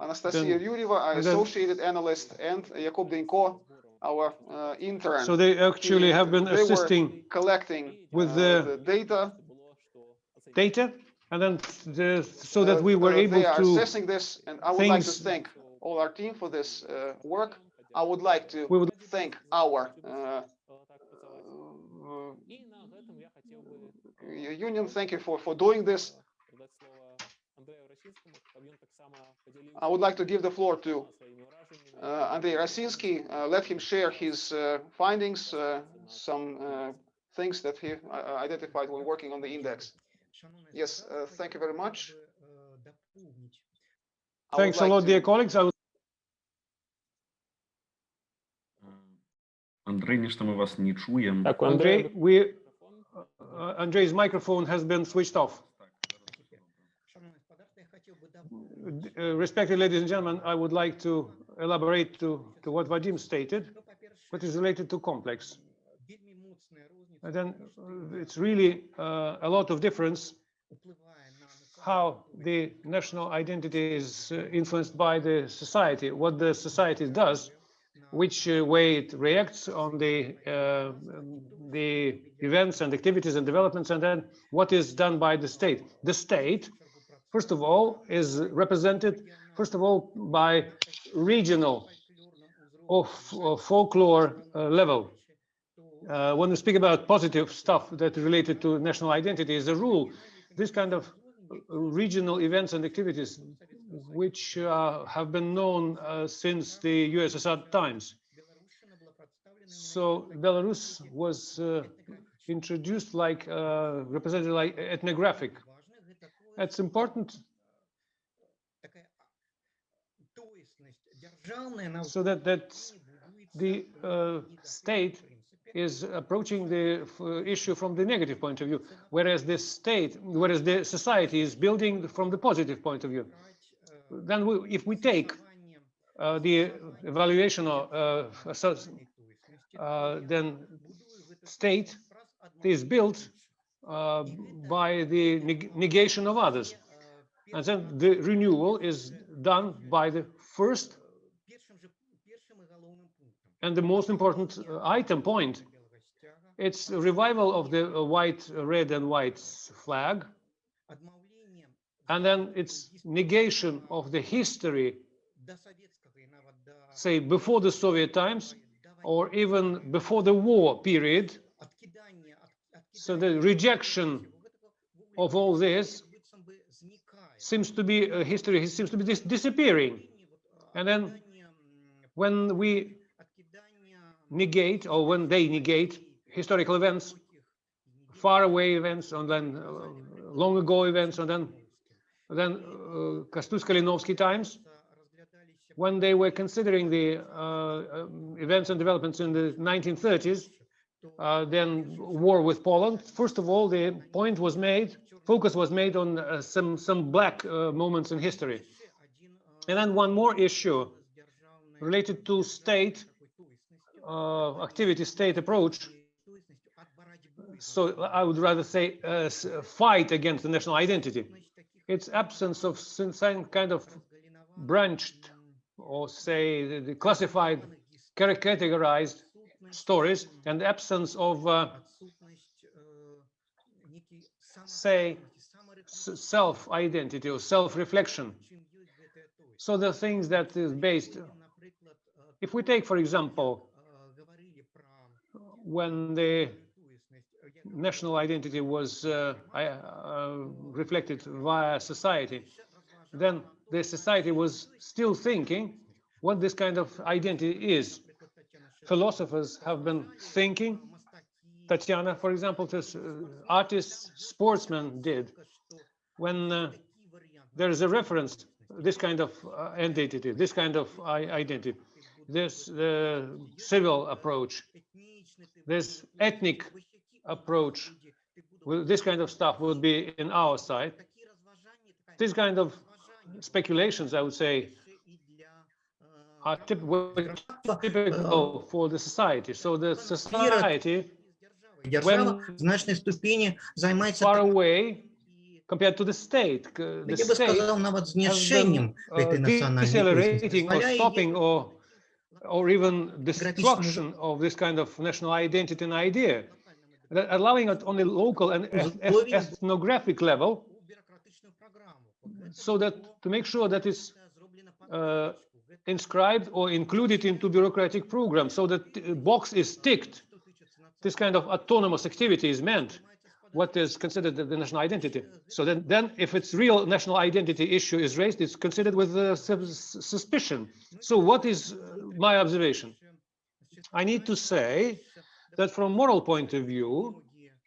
Anastasia Yuriva, Yuryeva, our then- associated analyst, and Jakub Denko, our uh, intern. so they actually He- have been assisting collecting with uh, the the data. data. And then the, so that Uh, we were able They are to, assessing this, and I would like to thank all our team for this uh, work. I would like to we would, thank our union. Thank you for, for doing this. передати слово Андрею Російському, щоб він так само поділився I would like to give the floor to своїми враженнями. uh, Andrei Rasinsky. Uh, let him share his uh, findings, uh, some uh, things that he uh, identified when working on the index. Yes, uh, thank you very much. I would thanks a like lot, to- dear colleagues. I would Андрей, нешта ми вас не чуємо. Так, у Andrei, Андрея we, мікрофон. uh, Andrei's microphone has been switched off. Uh, Respected ladies and gentlemen, I would like to elaborate to, to what Vadim stated, what is related to complex. And then uh, it's really uh, a lot of difference how the national identity is uh, influenced by the society, what the society does, which uh, way it reacts on the uh, the events and activities and developments, and then what is done by the state. The state, first of all, is represented first of all by regional or folklore uh, level. Uh, when we speak about positive stuff that related to national identity, as a rule, this kind of regional events and activities, which uh, have been known uh, since the USSR times. So Belarus was uh, introduced like uh, represented like ethnographic. That's important so that that the uh, state is approaching the issue from the negative point of view, whereas the state, whereas the society is building from the positive point of view. Then we, if we take uh, the evaluation of uh, uh, then state is built uh, by the neg- negation of others. And then the renewal is done by the first and the most important uh, item point. It's revival of the white, red and white flag. And then it's negation of the history, say before the Soviet times or even before the war period. So the rejection of all this seems to be uh, history seems to be dis- disappearing. And then when we negate or when they negate historical events, far away events, and then uh, long ago events, and then then uh, Kastus Kalinowski times, when they were considering the uh, um, events and developments in the 1930s, uh, then war with Poland. First of all, the point was made, focus was made on uh, some some black uh, moments in history, and then one more issue related to state uh, activity, state approach. So I would rather say uh, fight against the national identity. Its absence of some kind of branched or say the- the classified, categorized stories and the absence of uh, say self-identity or self-reflection. So the things that is based, if we take, for example, when the national identity was uh, uh, reflected via society, then the society was still thinking what this kind of identity is. Philosophers have been thinking, Tatiana, for example, this uh, artists, sportsmen did. When uh, there is a reference, this kind of uh, identity, this kind of identity, this uh, civil approach, this ethnic approach with this kind of stuff would be in our side. These kind of speculations, I would say, are typical for the society. So the society, when far away, compared to the state, the state has uh, decelerating or stopping or or even destruction of this kind of national identity and idea allowing it on a local and ethnographic level. so that to make sure that is uh, inscribed or included into bureaucratic programs so that box is ticked. This kind of autonomous activity is meant what is considered the national identity. So then then if it's real national identity issue is raised it's considered with uh, suspicion. So what is uh, my observation? I need to say that from a moral point of view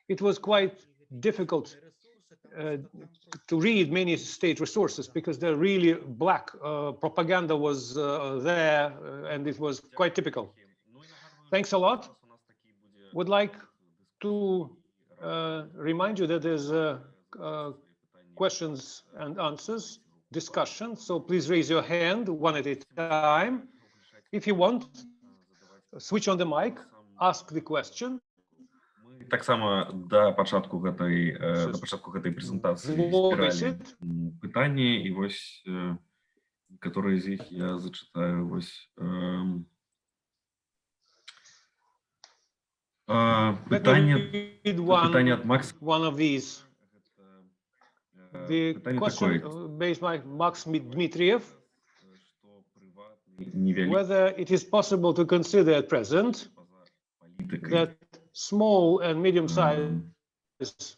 it was quite difficult uh, to read many state resources because they're really black. Uh, propaganda was uh, there uh, and it was quite typical. Thanks a lot. Would like to uh, remind you that there's uh, questions and answers discussion. So please raise your hand one at a time. If you want, switch on the mic, ask the question. Мы таксама да пачатку гэтай э, да Щас. пачатку гэтай прэзентацыі Зловіся. збіралі м, пытанні і вось э, некаторыя з іх я зачытаю вось эм. А, Let me пытанне read пытанне one, ад Макс one of these. Гэта, э, The пытанне question такое uh, based by Max Dmi- Dmitriev, што прыватны невялікі whether it is possible to consider at present палітыкай that small and medium-sized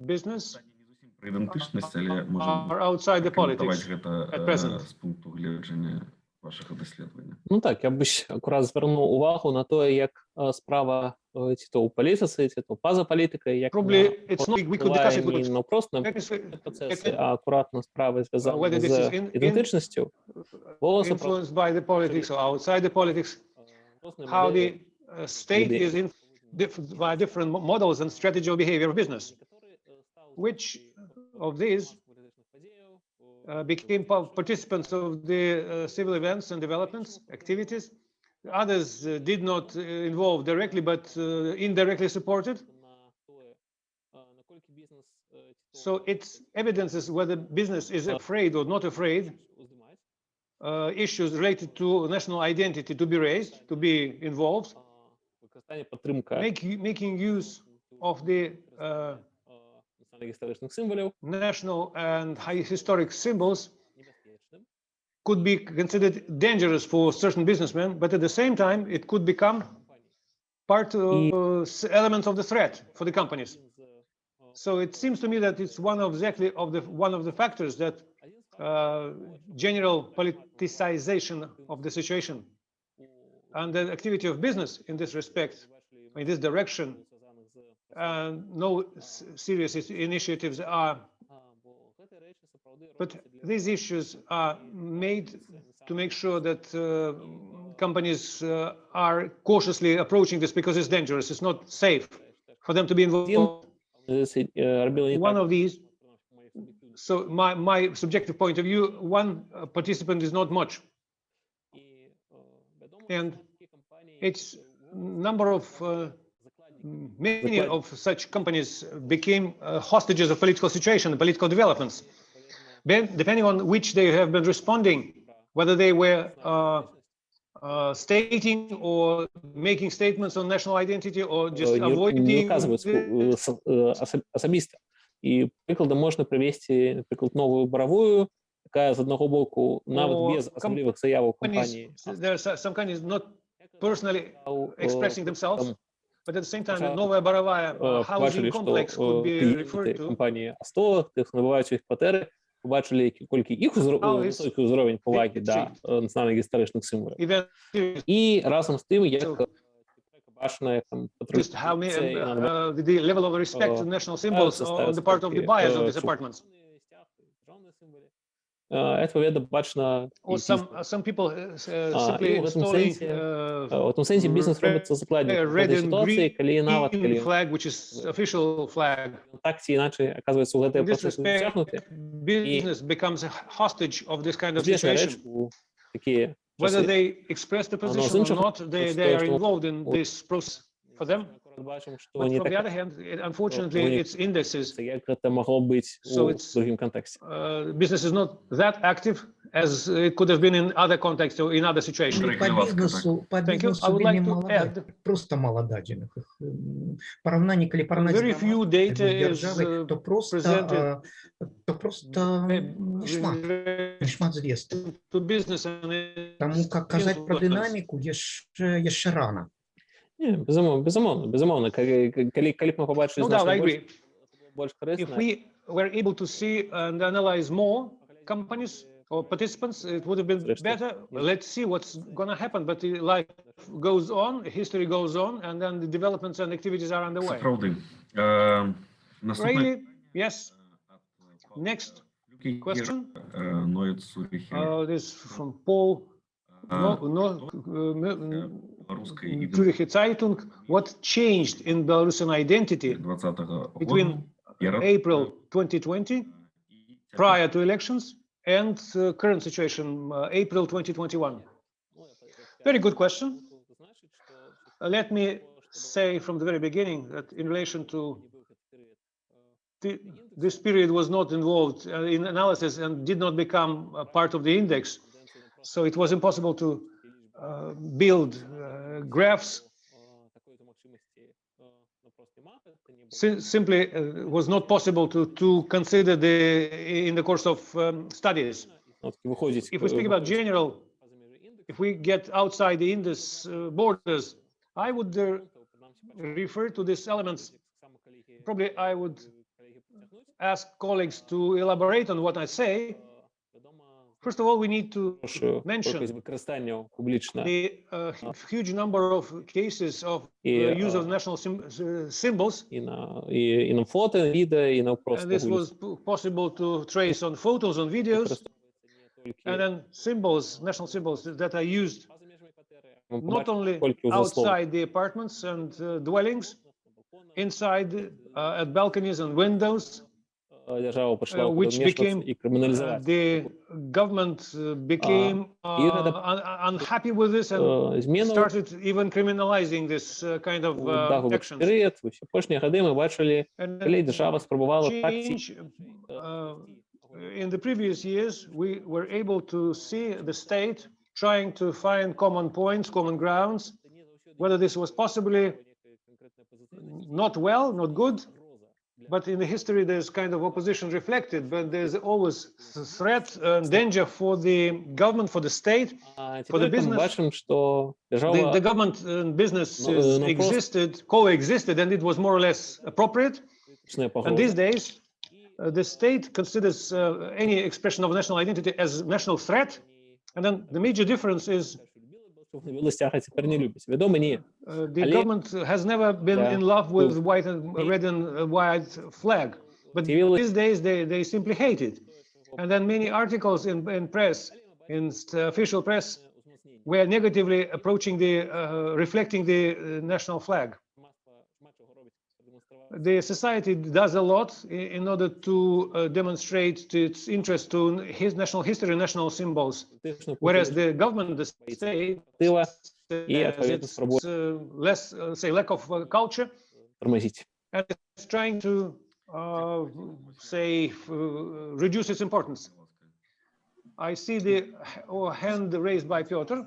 business Пытанне не зусім пра ідэнтычнасць, але можна are outside the каментаваць politics. гэта at э, present. з пункту гледжання вашага даследавання. Ну так, я б ще акурат звернув увагу на те, як е, справа е, ці то у політиці, ці то поза політикою, як Probably вона it's not, we could discuss it, впливає but не просто на that is, процеси, it- а акуратно справи зв'язані whether this з is in- in- ідентичністю. Було запросто influenced by the politics or outside the politics, різні how the uh, state is influenced by different models and strategy of behavior of business. Which of these uh, became participants of the uh, civil events and developments, activities. Others uh, did not uh, involve directly, but uh, indirectly supported. So it's evidences whether business is afraid or not afraid uh, issues related to national identity to be raised, to be involved, make, making use of the uh, national and high historic symbols could be considered dangerous for certain businessmen, but at the same time, it could become part of elements of the threat for the companies. So it seems to me that it's one of exactly of the one of the factors that uh, general politicization of the situation and the activity of business in this respect, in this direction, no serious initiatives are. But these issues are made to make sure that uh, companies uh, are cautiously approaching this because it's dangerous, it's not safe for them to be involved. One of these so my, my subjective point of view, one uh, participant is not much. І, е, відомо, And що такі компанії, It's які у number of, uh, закладників many Закладник. of such companies became uh, hostages of political situation, and political developments. Ben- Depending on which they have been responding, whether they were uh, uh, stating or making statements on national identity or just е, не, avoiding. не оказывают the- особисто. і прикладам можна привести наприклад новую боровую якая з одного боку ну, нават без асаблівых заяваў кампаніі personally э, expressing themselves But at the same time, новая боровая э, housing complex э, could be referred to... Компанії АСТО, тих набувають їх квартири, побачили, кільки їх високий узровень поваги до національних історичних символів. І разом з тим, як So- е, бачено, як там just how many, це і uh, надавати uh, the level of respect to uh, national symbols ставиться- on the part of the ставиться buyers of таки, these е, apartments. державний стяг, державні символи. Е, Відповідно, бачно Or і some, дійсно. uh, some people uh, s- uh, А, simply і в цьому installing сенсі, uh, Е, У тому сенсі бізнес red- робиться закладником red певної and ситуації, коли навіть коли green flag, which is official flag. так чи інакше оказується у In цей this процес respect, втягнути. business becomes a hostage of this kind of Звісно, реч situation. у такі Whether часи. they express the Воно з position or іншого not, they, з they того, are що involved in от this process for them. Бачимо, що But не from the так, other hand, it- unfortunately, вони- its indices, це як це могло бути So у it's- другому контексті. uh, business is not that active as it could have been in other contexts or in other situations. Андрей По Кривацкий, так. бизнесу, по Thank you. бизнесу I would like вельми to молода, add просто молодадина. М, Поравнання, коли поравнати very з few громадою, data is державою, uh, то просто, presented а, то просто не шмат, не шмат звісток. to business and it- Тому як казати про influence. динаміку, є ще, є ще рано. Ні, безумовно, безумовно, безумовно. Коли, коли, коли б ми побачили No doubt, I значно більше, agree. більш If корисно, we were able to see and analyze more companies or participants, it would have been Зрештою, better. yeah. Let's see what's gonna happen, but the life goes on, history goes on, and then the developments and activities are Це underway. правди. Е, Наступне Really, yes, Next question. This from Paul. No, no, э, what changed in Belarusian identity between April 2020, prior to elections, and uh, current situation, uh, April 2021? Very good question. Uh, let me say from the very beginning that in relation to this period was not involved uh, in analysis and did not become part of the index. So it was impossible to uh, build uh, graphs. Simply uh, was not possible to, to consider the in the course of um, studies. If we speak about general, if we get outside the index uh, borders, I would uh, refer to these elements. Probably I would ask colleagues to elaborate on what I say, First of all, we need to mention the uh, huge number of cases of the uh, use of national uh, symbols. And this was possible to trace on photos, on videos, and then symbols, national symbols that are used not only outside the apartments and uh, dwellings, inside uh, at balconies and windows, Е, Держава почала uh, which вмішуватися became, і Uh, криміналізувати. the government uh, became і uh, надо- un- unhappy with this and Е, Зміну started even criminalizing this uh, kind of у uh, даговий actions. період, у всі пошні годи ми бачили, And коли then держава спробувала так ці change, uh, in the previous years, we were able to see the state trying to find common points, common grounds, whether this was possibly not well, not good, but in the history, there's kind of opposition reflected, but there's always th- threat and danger for the government, for the state. А For the тепер ми business, бачимо, що The, держава the government and businesses No, uh, no, of course. existed, coexisted, and it was more or less appropriate. почне And погроза. these days, uh, the state considers uh, any expression of national identity as national threat. And then the major difference is Щоб не білий стяг, а тепер не любить. Відомо ні. uh, the Ali- government has never been Yeah. in love with Cool. white and red and uh, white flag, but Civil- these days they, they simply hate it. And then many articles in, in press, in st- official press, were negatively approaching the, uh, reflecting the uh, national flag. the society does a lot in order to uh, demonstrate its interest to his national history, national symbols, whereas the government, the state, has uh, its, uh, less, uh, say, lack of uh, culture, and it's trying to, uh, say, reduce its importance. I see the hand raised by Piotr.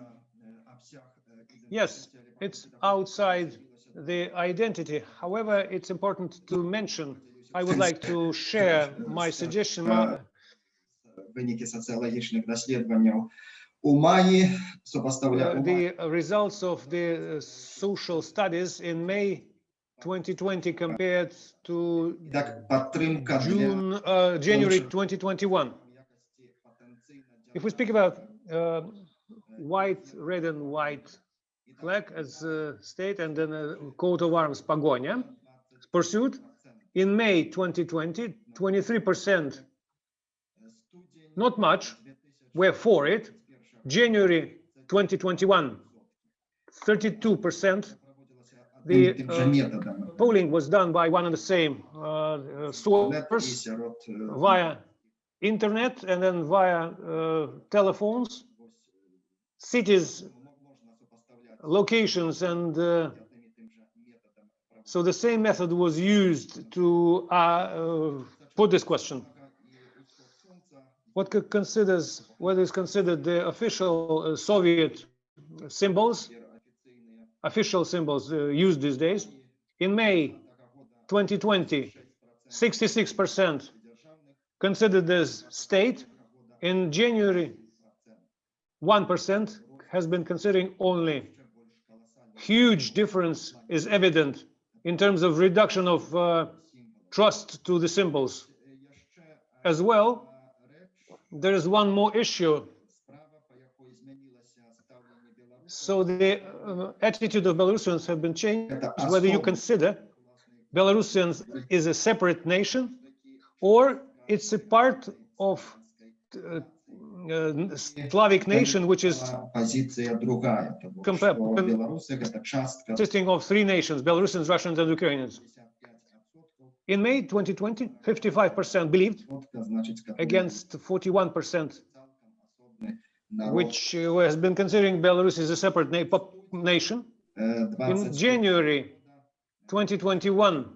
Yes, it's outside the identity. However, it's important to mention, I would like to share my suggestion. uh, виніки соціологічних досліджень у маї uh, сопоставляємо the results of the uh, social studies in May 2020 compared to як підтримка для June, uh, January 2021. If we speak about uh, white, red and white Black as a state and then a coat of arms Pagonia pursued. In May 2020, 23%, not much, were for it. January 2021, 32%. The uh, polling was done by one and the same uh, uh source via internet and then via uh, telephones. Cities locations and uh, so the same method was used to uh, uh put this question. What considers what is considered the official uh, Soviet symbols, official symbols uh, used these days? In May 2020, 66% considered as state. In January, 1% has been considering only Huge difference is evident in terms of reduction of uh, trust to the symbols. As well, there is one more issue. So the uh, attitude of Belarusians have been changed, whether you consider Belarusians is a separate nation or it's a part of uh, Э, Slavic nation, which is consisting of three nations, Belarusians, Russians, and Ukrainians. In May 2020, 55% believed against 41%, which has been considering Belarus as a separate na nation. In January 2021,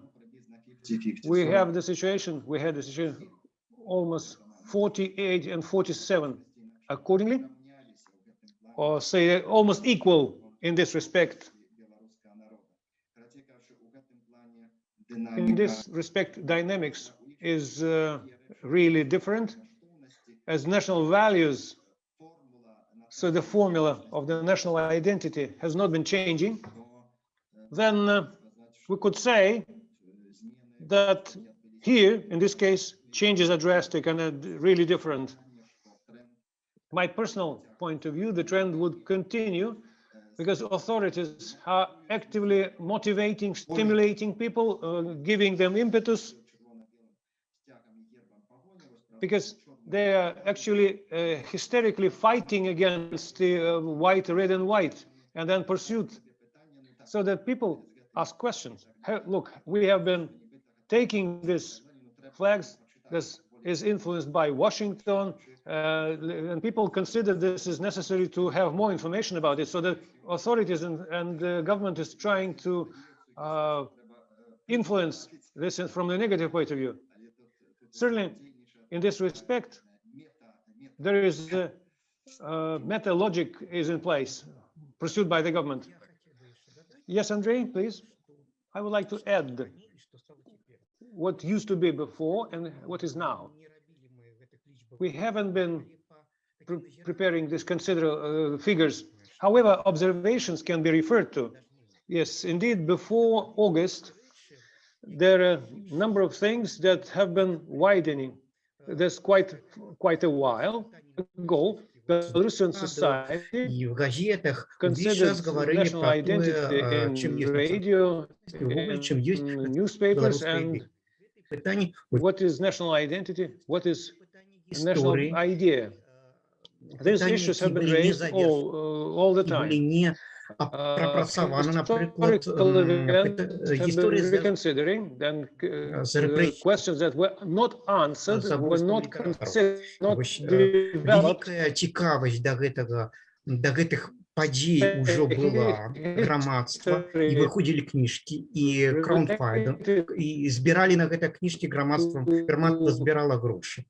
we have the situation, we had the situation almost 48 and 47 accordingly, or say almost equal in this respect. In this respect, dynamics is uh, really different as national values. So the formula of the national identity has not been changing. Then uh, we could say that here, in this case, changes are drastic and are really different. My personal point of view, the trend would continue because authorities are actively motivating, stimulating people, uh, giving them impetus because they are actually uh, hysterically fighting against the uh, white, red and white, and then pursuit. So that people ask questions. Hey, look, we have been taking these flags. This is influenced by Washington, uh, and people consider this is necessary to have more information about it. So the authorities and, and the government is trying to uh, influence this from the negative point of view. Certainly, in this respect, there is a, uh, meta logic is in place pursued by the government. Yes, Andrei, please. I would like to add what used to be before and what is now. We haven't been pre preparing these considerable uh, figures. However, observations can be referred to. Yes, indeed, before August, there are a number of things that have been widening. There's quite quite a while ago, Belarusian society considers national identity in radio, in newspapers, and идея. Питание вот what is national identity, what is national истории idea. These Питання, issues які have been були не raised задержані, all, uh, all the і були time. не ап- Uh, пропрацьованы, наприклад, historical ем, events пит- have історія been зв'язана reconsidering, then uh, з uh, репресіями. questions that were not answered, were Забойством not літераторів. considered, not Вось, е, developed. вялікая цікавасць да гэтага да гэтых падзей ужо была грамадства і выходзілі кніжкі і краундфайдинг і збіралі на гэта кніжкі грамадствам грамадства збірала грошы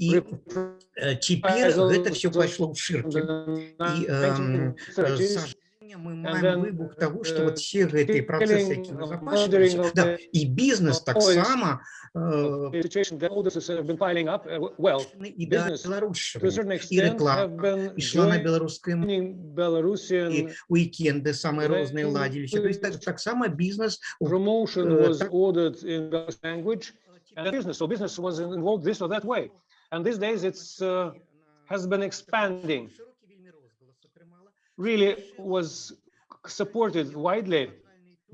і э, цяпер гэта все пайшло ў шыркі і эм, э, сажэння мы маем выбух таго што вот все гэтыя працэсы які назапашваюцца да, і бізнес таксама э, situation that all this have been piling up, uh, well, і да business to a беларушчыны certain і extent have рэклама been ішла на joining беларускай мове Belarusian уикенды самыя Right. розныя ладзіліся то есть так, таксама бізнес promotion uh, was так- ordered in Belarusian language and business. So business was involved this or that way. And these days it's uh, has been expanding. Really was supported widely.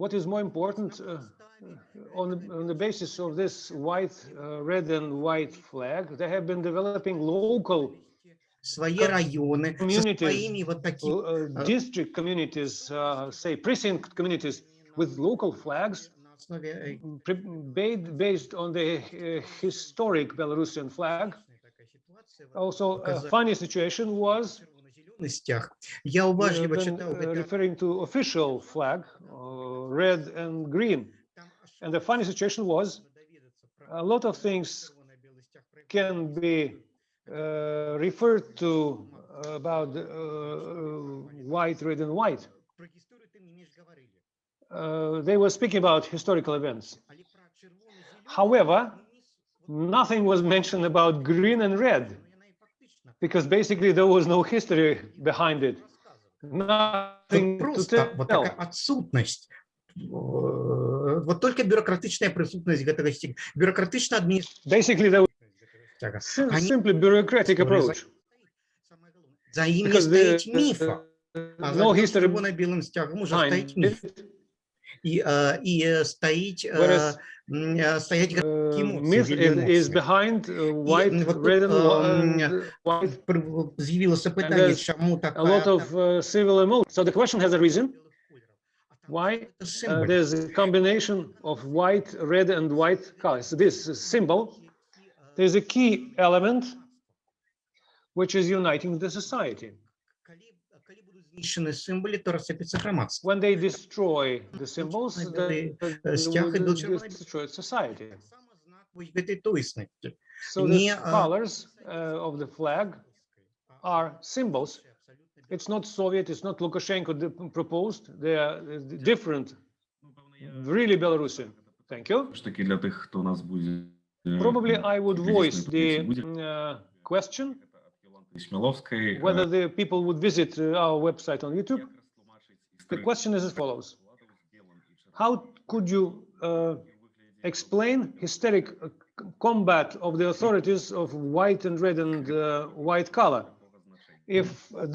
What is more important uh, on the, on the basis of this white, uh, red and white flag, they have been developing local свае раёны со communities, сваімі вот такими uh, district communities, uh, say precinct communities with local flags на основе э, pre- ba- based on the uh, historic Belarusian flag. такая ситуация. Also, a Показать. funny situation was домовленностях. Я uh, уважливо then, читав uh, гэта. referring to official flag, uh, red and green. And the funny situation was a lot of things can be uh, referred to about uh, uh, white, red, and white. Uh, they were speaking about historical events. However, nothing was mentioned about green and red, because basically there was no history behind it. Nothing to tell. такая отсутность Э, вот только бюрократычная прысутнасць гэтага сцяга бюрократычна Basically, there was адміністрацыя sim- Они- simply bureaucratic approach. за ім не Because the, стаіць міфа uh, а no за history чырвона-белым сцягам уже behind стаіць міф it. і э, і э, стаіць э, Whereas м, э, стаять uh, эмоции, myth вельмі is, is эмоцыі. behind uh, white, вот тут, red, and, um, and white. Пры- з'явілася пытанне there's чаму A lot такая of uh, civil emotions. So the question has a reason Why? Uh, there's a combination of white, red, and white colors. This symbol, there's a key element which is uniting the society. When they destroy the symbols, they, destroy society. So the colors uh, of the flag are symbols it's not Soviet, it's not Lukashenko proposed. They are uh, different. Really Belarusian. Thank you. Probably I would voice the uh, question whether the people would visit uh, our website on YouTube. The question is as follows. How could you uh, explain hysteric uh, combat of the authorities of white and red and uh, white color? If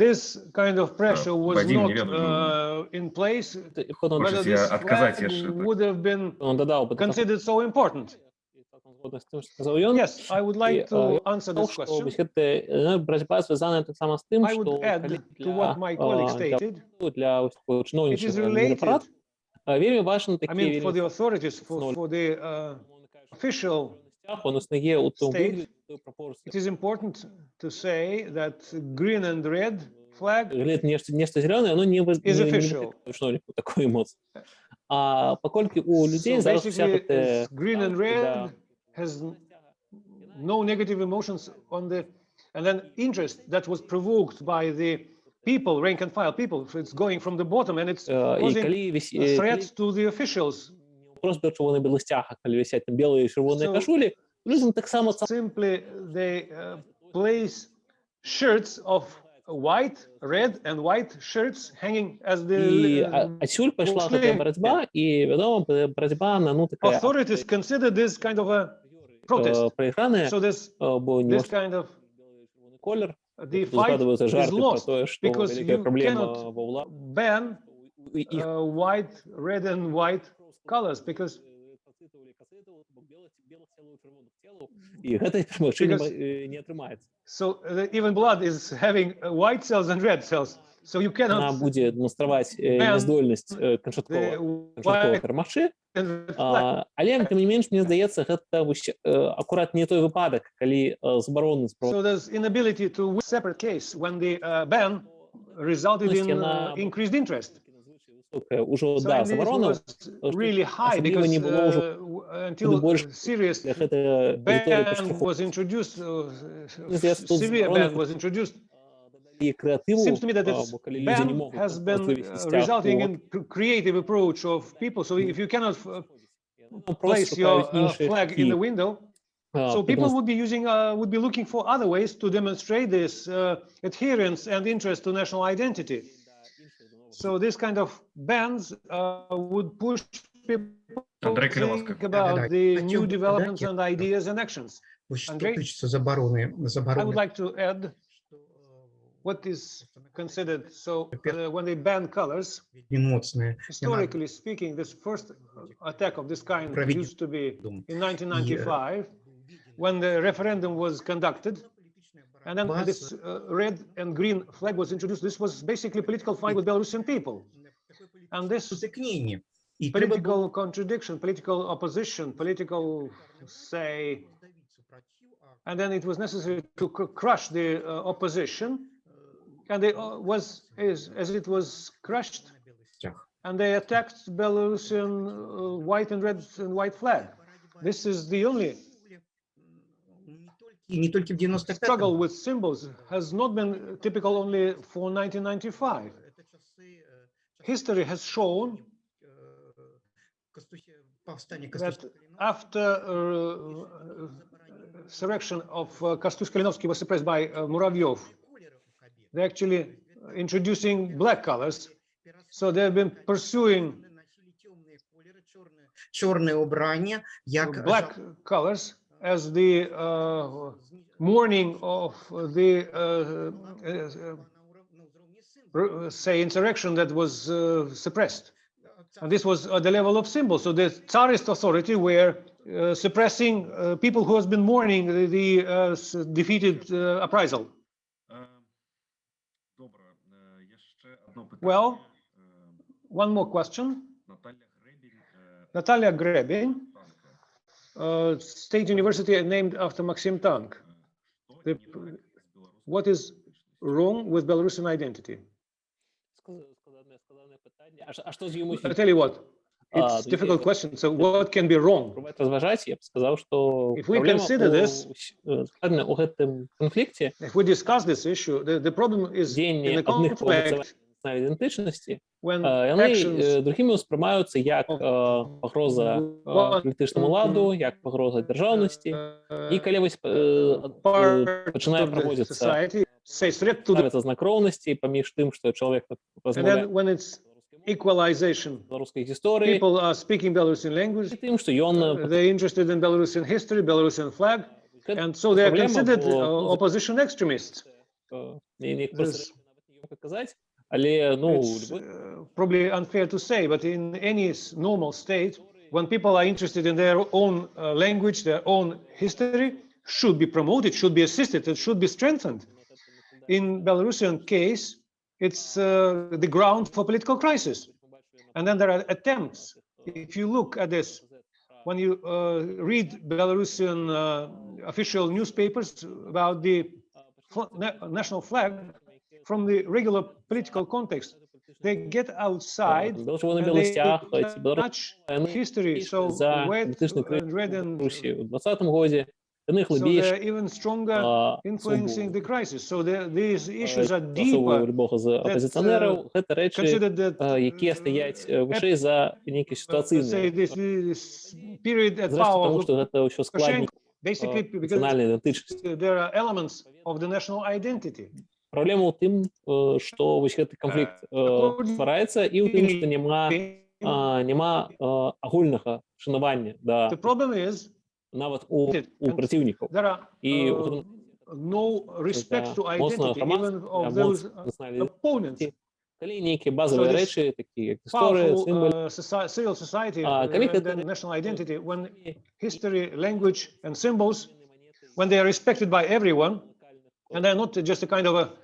this kind of pressure was Вадим, not неверно. uh, in place, И потом whether Можете this отказать, flag я ж это- would have been он додал бы considered so important. згодна з тим, що сказав Ён. Yes, I would like І, to е, answer Сказав, this що question. вось гэта е, барацьба звязана таксама з тим, I што would add калі to what my colleague а, для, stated. для ось такого It is чыноўнічага related, мінапарат вельмі важны I такі mean, for вельмі the authorities, for, for the uh, official он існує у тому state, вигляді той пропорції. It is important to say that green and red flag Глядь, нешта, нешта зеленое, оно не, воз- Is не, не official. викликає чыноўніку такой эмоцыі. А паколькі у людзей so зараз уся basically гэтая it's green and red has n- no negative emotions on the and then interest that was provoked by the people rank and file people so it's going from the bottom and it's Э, і causing калі віс... a threat to the officials просто чырвоны белых сцягах калі вісяць там белыя і чырвоныя So- кашулі людзям таксама цалкам simply they uh, place shirts of white red and white shirts hanging as the і uh, а- адсюль пайшла гэтая бушлі. барацьба і вядома б- барацьба на ну такая authorities consider this kind of a protest э, праіграная so this э, бо не this kind of чырвоны колер the fight згадваюцца is жарты про lost тое што because вялікая you праблема cannot ва ўладзе ban і іх uh, white, red, and white colors because і гэта магчыма Because- не атрымаецца so uh, even blood is having uh, white cells and red cells. So you она cannot будзе деманстраваць э, ban няздольнасць э, the канчаткова канчаткова white перамагчы and red flag. А, але тым не менш мне здаецца гэта вось, э, акурат не той выпадак калі э, забароны So there's inability to win separate case when the uh, ban resulted in uh, increased interest. высокая ўжо So да and this забарона was really high особливо because не было уже uh, w- until больше serious для гэта аўдыторыя ban паштрафу was introduced, uh, Мне здаецца, тут severe заборона ban was introduced і крэатыву seems to me that а, it's бо калі людзі не ban могуць has been вывесці uh, сцяг, resulting то, in cr- creative approach of people. So if you cannot uh, ну, place просто your шукаюць uh, іншыя flag in the шляхі, window, а, so people демонстр- would be using, uh, would be looking for other ways to demonstrate this uh, adherence and interest to national identity. So this kind of bans uh, would push people Андрей to Кривовский. think about Да-да-да. the Хотел new бы developments додать, and ideas and actions. Вось што Андрей? тычыцца забароны I would забароны like to add what is considered, so uh, when they ban colors, вельмі моцная historically speaking, this first uh, attack of this kind Проведение. used to be Думаю. in 1995, when the referendum was conducted, And then this uh, red and green flag was introduced. This was basically political fight with Belarusian people. And this political contradiction, political opposition, political, say, and then it was necessary to crush the uh, opposition. And it uh, was, is, as it was crushed, and they attacked Belarusian uh, white and red and white flag. This is the only И не только в 95 struggle with symbols has not been typical only for 1995. Это часы, э, History has shown э, Костуся- повстание that Костуся-Калиновского after uh, insurrection of uh, Kastus Kalinovsky was suppressed by uh, Muravyev, колеров у Кабира. they're actually introducing black colors. So they've been pursuing Носили темные колеры, черное- черное убрание, як black colors as the uh, mourning of the, uh, uh, uh, say, insurrection that was uh, suppressed. And this was at the level of symbols. So the Tsarist authority were suppressing people who has been mourning the, the defeated uprising. Um, well, one more question. Natalia Grebin uh, state university named after Maxim Tank. The, what is wrong with Belarusian identity? I tell you what, it's a difficult question. So what can be wrong? If we consider this, if we discuss this issue, the, the problem is in the conflict національнай ідэнтычнасці when э, яны actions э, другімі ўспрымаюцца як of э, пагроза э, one палітычнаму ладу як пагроза дзяржаўнасці і калі вось э, э, part пачынае of the праводзіцца society say threat to the, ставіцца знак роўнасці паміж тым што чалавек and размаўляе then when it's equalization, беларускай гісторыі people are speaking Belarusian language, і тым што ён uh, they're interested in Belarusian history, Belarusian flag, Гэта and so they are проблема, considered бо, uh, ну, opposition extremists. э, не, не просто This- ёмка казаць але ну It's любой uh, probably unfair to say, but in any s- normal state, when people are interested in their own uh, language, their own history, should be promoted, should be assisted, it should be strengthened. In Belarusian case, it's uh, the ground for political crisis. And then there are attempts. If you look at this, when you uh, read Belarusian uh, official newspapers about the fl- na- national flag from the regular political context, they get outside Тому що вони вони history. So red, and red and Русі у 20-му годі вони so глибіше they're even stronger influencing the crisis. So the, these Е, issues are deeper, любого з опозиціонерів, це речі, е, які стоять е, вище за які uh, ситуаційні. Зрештою, power тому що це все складні basically because there are elements of the national identity. Праблема ў тым, э, што вось гэты канфлікт э, ствараецца і ў тым, што няма а, няма э, агульнага шанавання да The problem is нават у, у And праціўнікаў there are і uh, no respect to моцна identity even of those uh, нацыянальнай opponents. калі нейкія базавыя So this рэчы такі як гісторыя Powerful сімвалы uh, soci- civil society А, uh, коли and это- then national identity, when history, language, and symbols, when they are respected by everyone, and they're not just a kind of a chi- uh,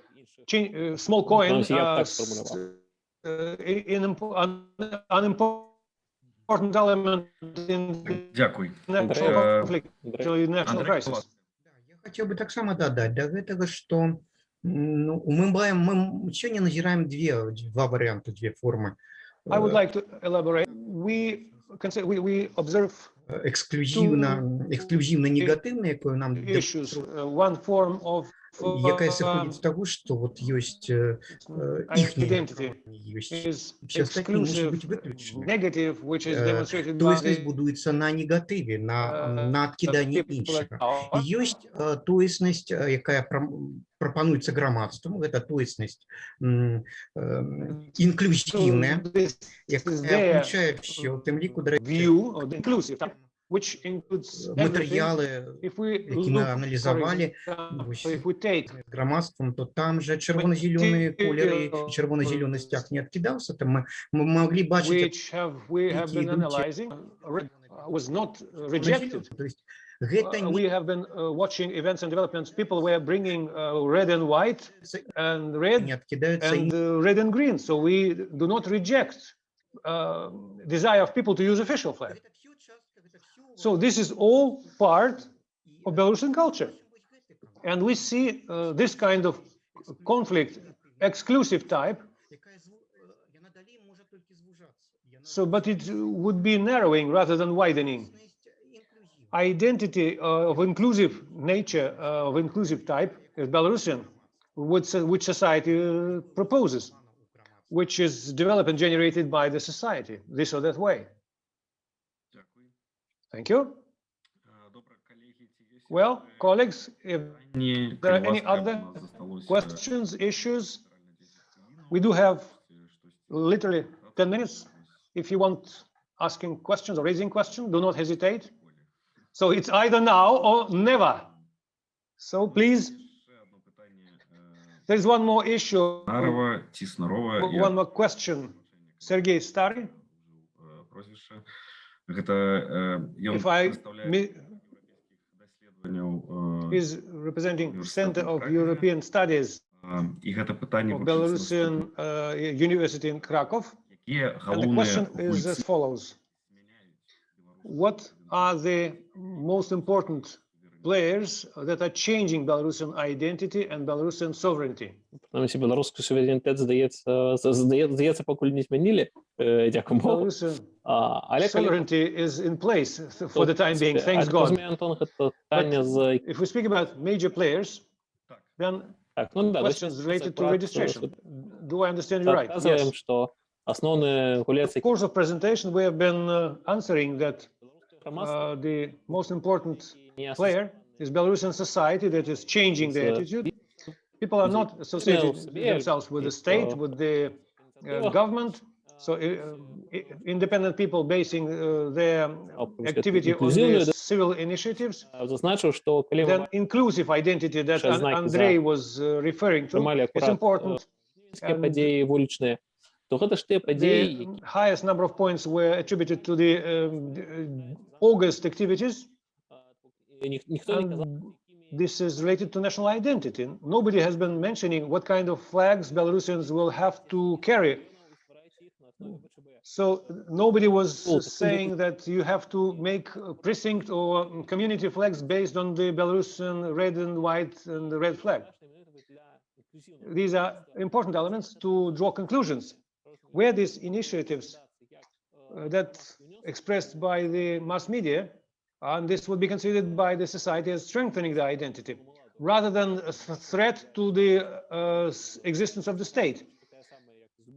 small coin, Знаете, я uh, так s- сформулировал. uh, i- in impo- un- unimportant element in the Дякую. national Э, conflict, Андрей, actually national Андрей crisis. Кулак. Да, я хотел бы таксама дадаць да гэтага што м, ну, мы маем мы сёння назіраем две два варианты две формы I would like to elaborate. We consider, we, we observe эксклюзіўна эксклюзіўна негатыўна якую нам дэ- issues. Uh, one form of якая uh, сыходзіць з таго што вот ёсць э, э, identity іхнія ёсць is Все остальные могут exclusive быть выключены. negative, which is Э, demonstrated by тоеснасць the будуецца на негатыве на uh, на адкіданні people іншага at power. І ёсць э, тоеснасць э, якая прам- прапануецца грамадству гэта тоеснасць м, эм, So інклюзіўная this is якая their включае ўсё у тым ліку дарэчы, view of the inclusive, which includes everything. матэрыялы If we які look, мы for аналізавалі example, вось, if we take з грамадствам то там жа чырвона-зялёныя колеры і чырвона-зялёны сцяг не адкідаўся там мы, мы маглі бачыць which have we have been Які йдуть- analyzing, uh, re- uh, was not uh, rejected. то есть гэта Uh, не we have been uh, watching events and developments. People were bringing uh, red and white and red не адкідаюцца and uh, red and green. So we do not reject uh, desire of people to use official flag. So this is all part of Belarusian culture. And we see uh, this kind of conflict, exclusive type. So, but it would be narrowing rather than widening. Identity uh, of inclusive nature, uh, of inclusive type, is Belarusian, which, which society uh, proposes, which is developed and generated by the society, this or that way. Thank you. Well, colleagues, if there are any other questions, issues, we do have literally 10 minutes. If you want asking questions or raising questions, do not hesitate. So it's either now or never. So please. There's one more issue. One more question. Sergei Stary. Гэта е, ён if I прадстаўляе mi- еўрапейскіх даследаванняў е, is representing University Center of of European Studies е, і гэта пытанне of вывучыць Belarusian наступна. uh, University in Krakow. якія And the галоўныя question is as гульцы follows. змяняюць What are the most important players that are changing Belarusian identity and Belarusian sovereignty? Принаймні, білоруський суверенітет, здається, з- здає- здається, поки не змінили, е, дякую Богу. Belarusian А, Але коли sovereignty is in place th- for the Тут, time being, а thanks так God. розумію, Антон, це питання з... If we speak about major players, Так. then Так, ну да, questions related to registration. Do I understand you right? Показуємо, Yes. що основний гулець, In the course of presentation, we have been uh, answering that громадства, uh, the most important не player, is Belarusian society that is changing the attitude. People are not associated themselves with the state, with the uh, government. So uh, independent people basing uh, their activity on civil initiatives, then inclusive identity that Andrei was uh, referring to is important. And the highest number of points were attributed to the um, uh, August activities. And this is related to national identity. Nobody has been mentioning what kind of flags Belarusians will have to carry. So nobody was saying that you have to make precinct or um, community flags based on the Belarusian red and white and the red flag. These are important elements to draw conclusions. Where these initiatives uh, that expressed by the mass media, and this would be considered by the society as strengthening the identity, rather than a threat to the uh, existence of the state.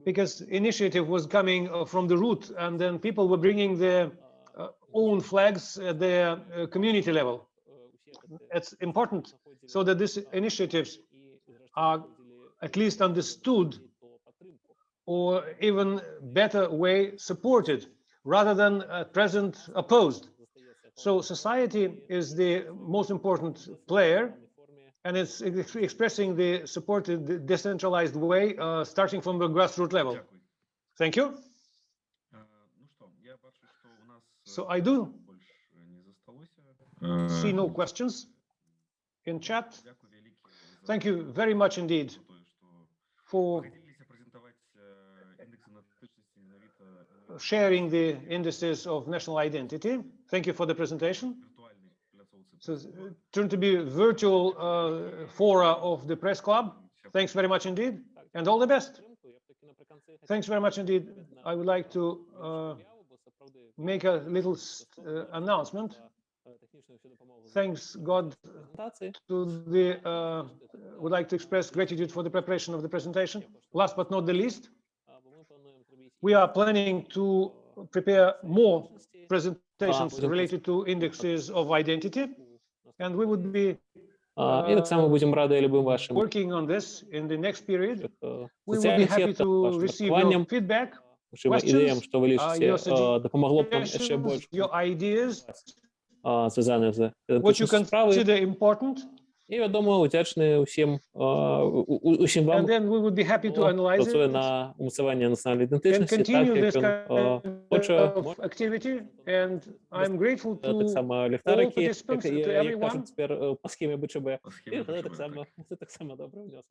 Because initiative was coming uh, from the root, and then people were bringing their uh, own flags at their uh, community level. It's important so that these initiatives are at least understood or even better way supported rather than at present opposed. So society is the most important player, and it's ex expressing the supported decentralized way, uh, starting from the grassroots level. Thank you. So I do see no questions in chat. Thank you very much indeed for sharing the indices of national identity. Thank you for the presentation. So uh, turn to be virtual uh, fora of the press club. Thanks very much indeed, and all the best. Thanks very much indeed. I would like to uh, make a little uh, announcement. Thanks God to the, uh, would like to express gratitude for the preparation of the presentation. Last but not the least, we are planning to prepare more presentations будемо related to indexes of identity. And we would be А, І так само будемо раді любим вашим working on this in the next period. е, We would be соціальних happy сетках, to вашим receive your маркуванням, feedback, вашим questions, ідеям, що ви uh, лишите, your е, допомогло б нам ще suggestions, більше your ideas, а, зв'язаних з what you ідентичністю справи. consider important, І вядома удзячныя ўсім е, усім вам працуе на умацаванне нацыянальнай ідэнтычнасці таксама ліхтарыкі цяпер па схеме БЧБ таксама добры ўнёсак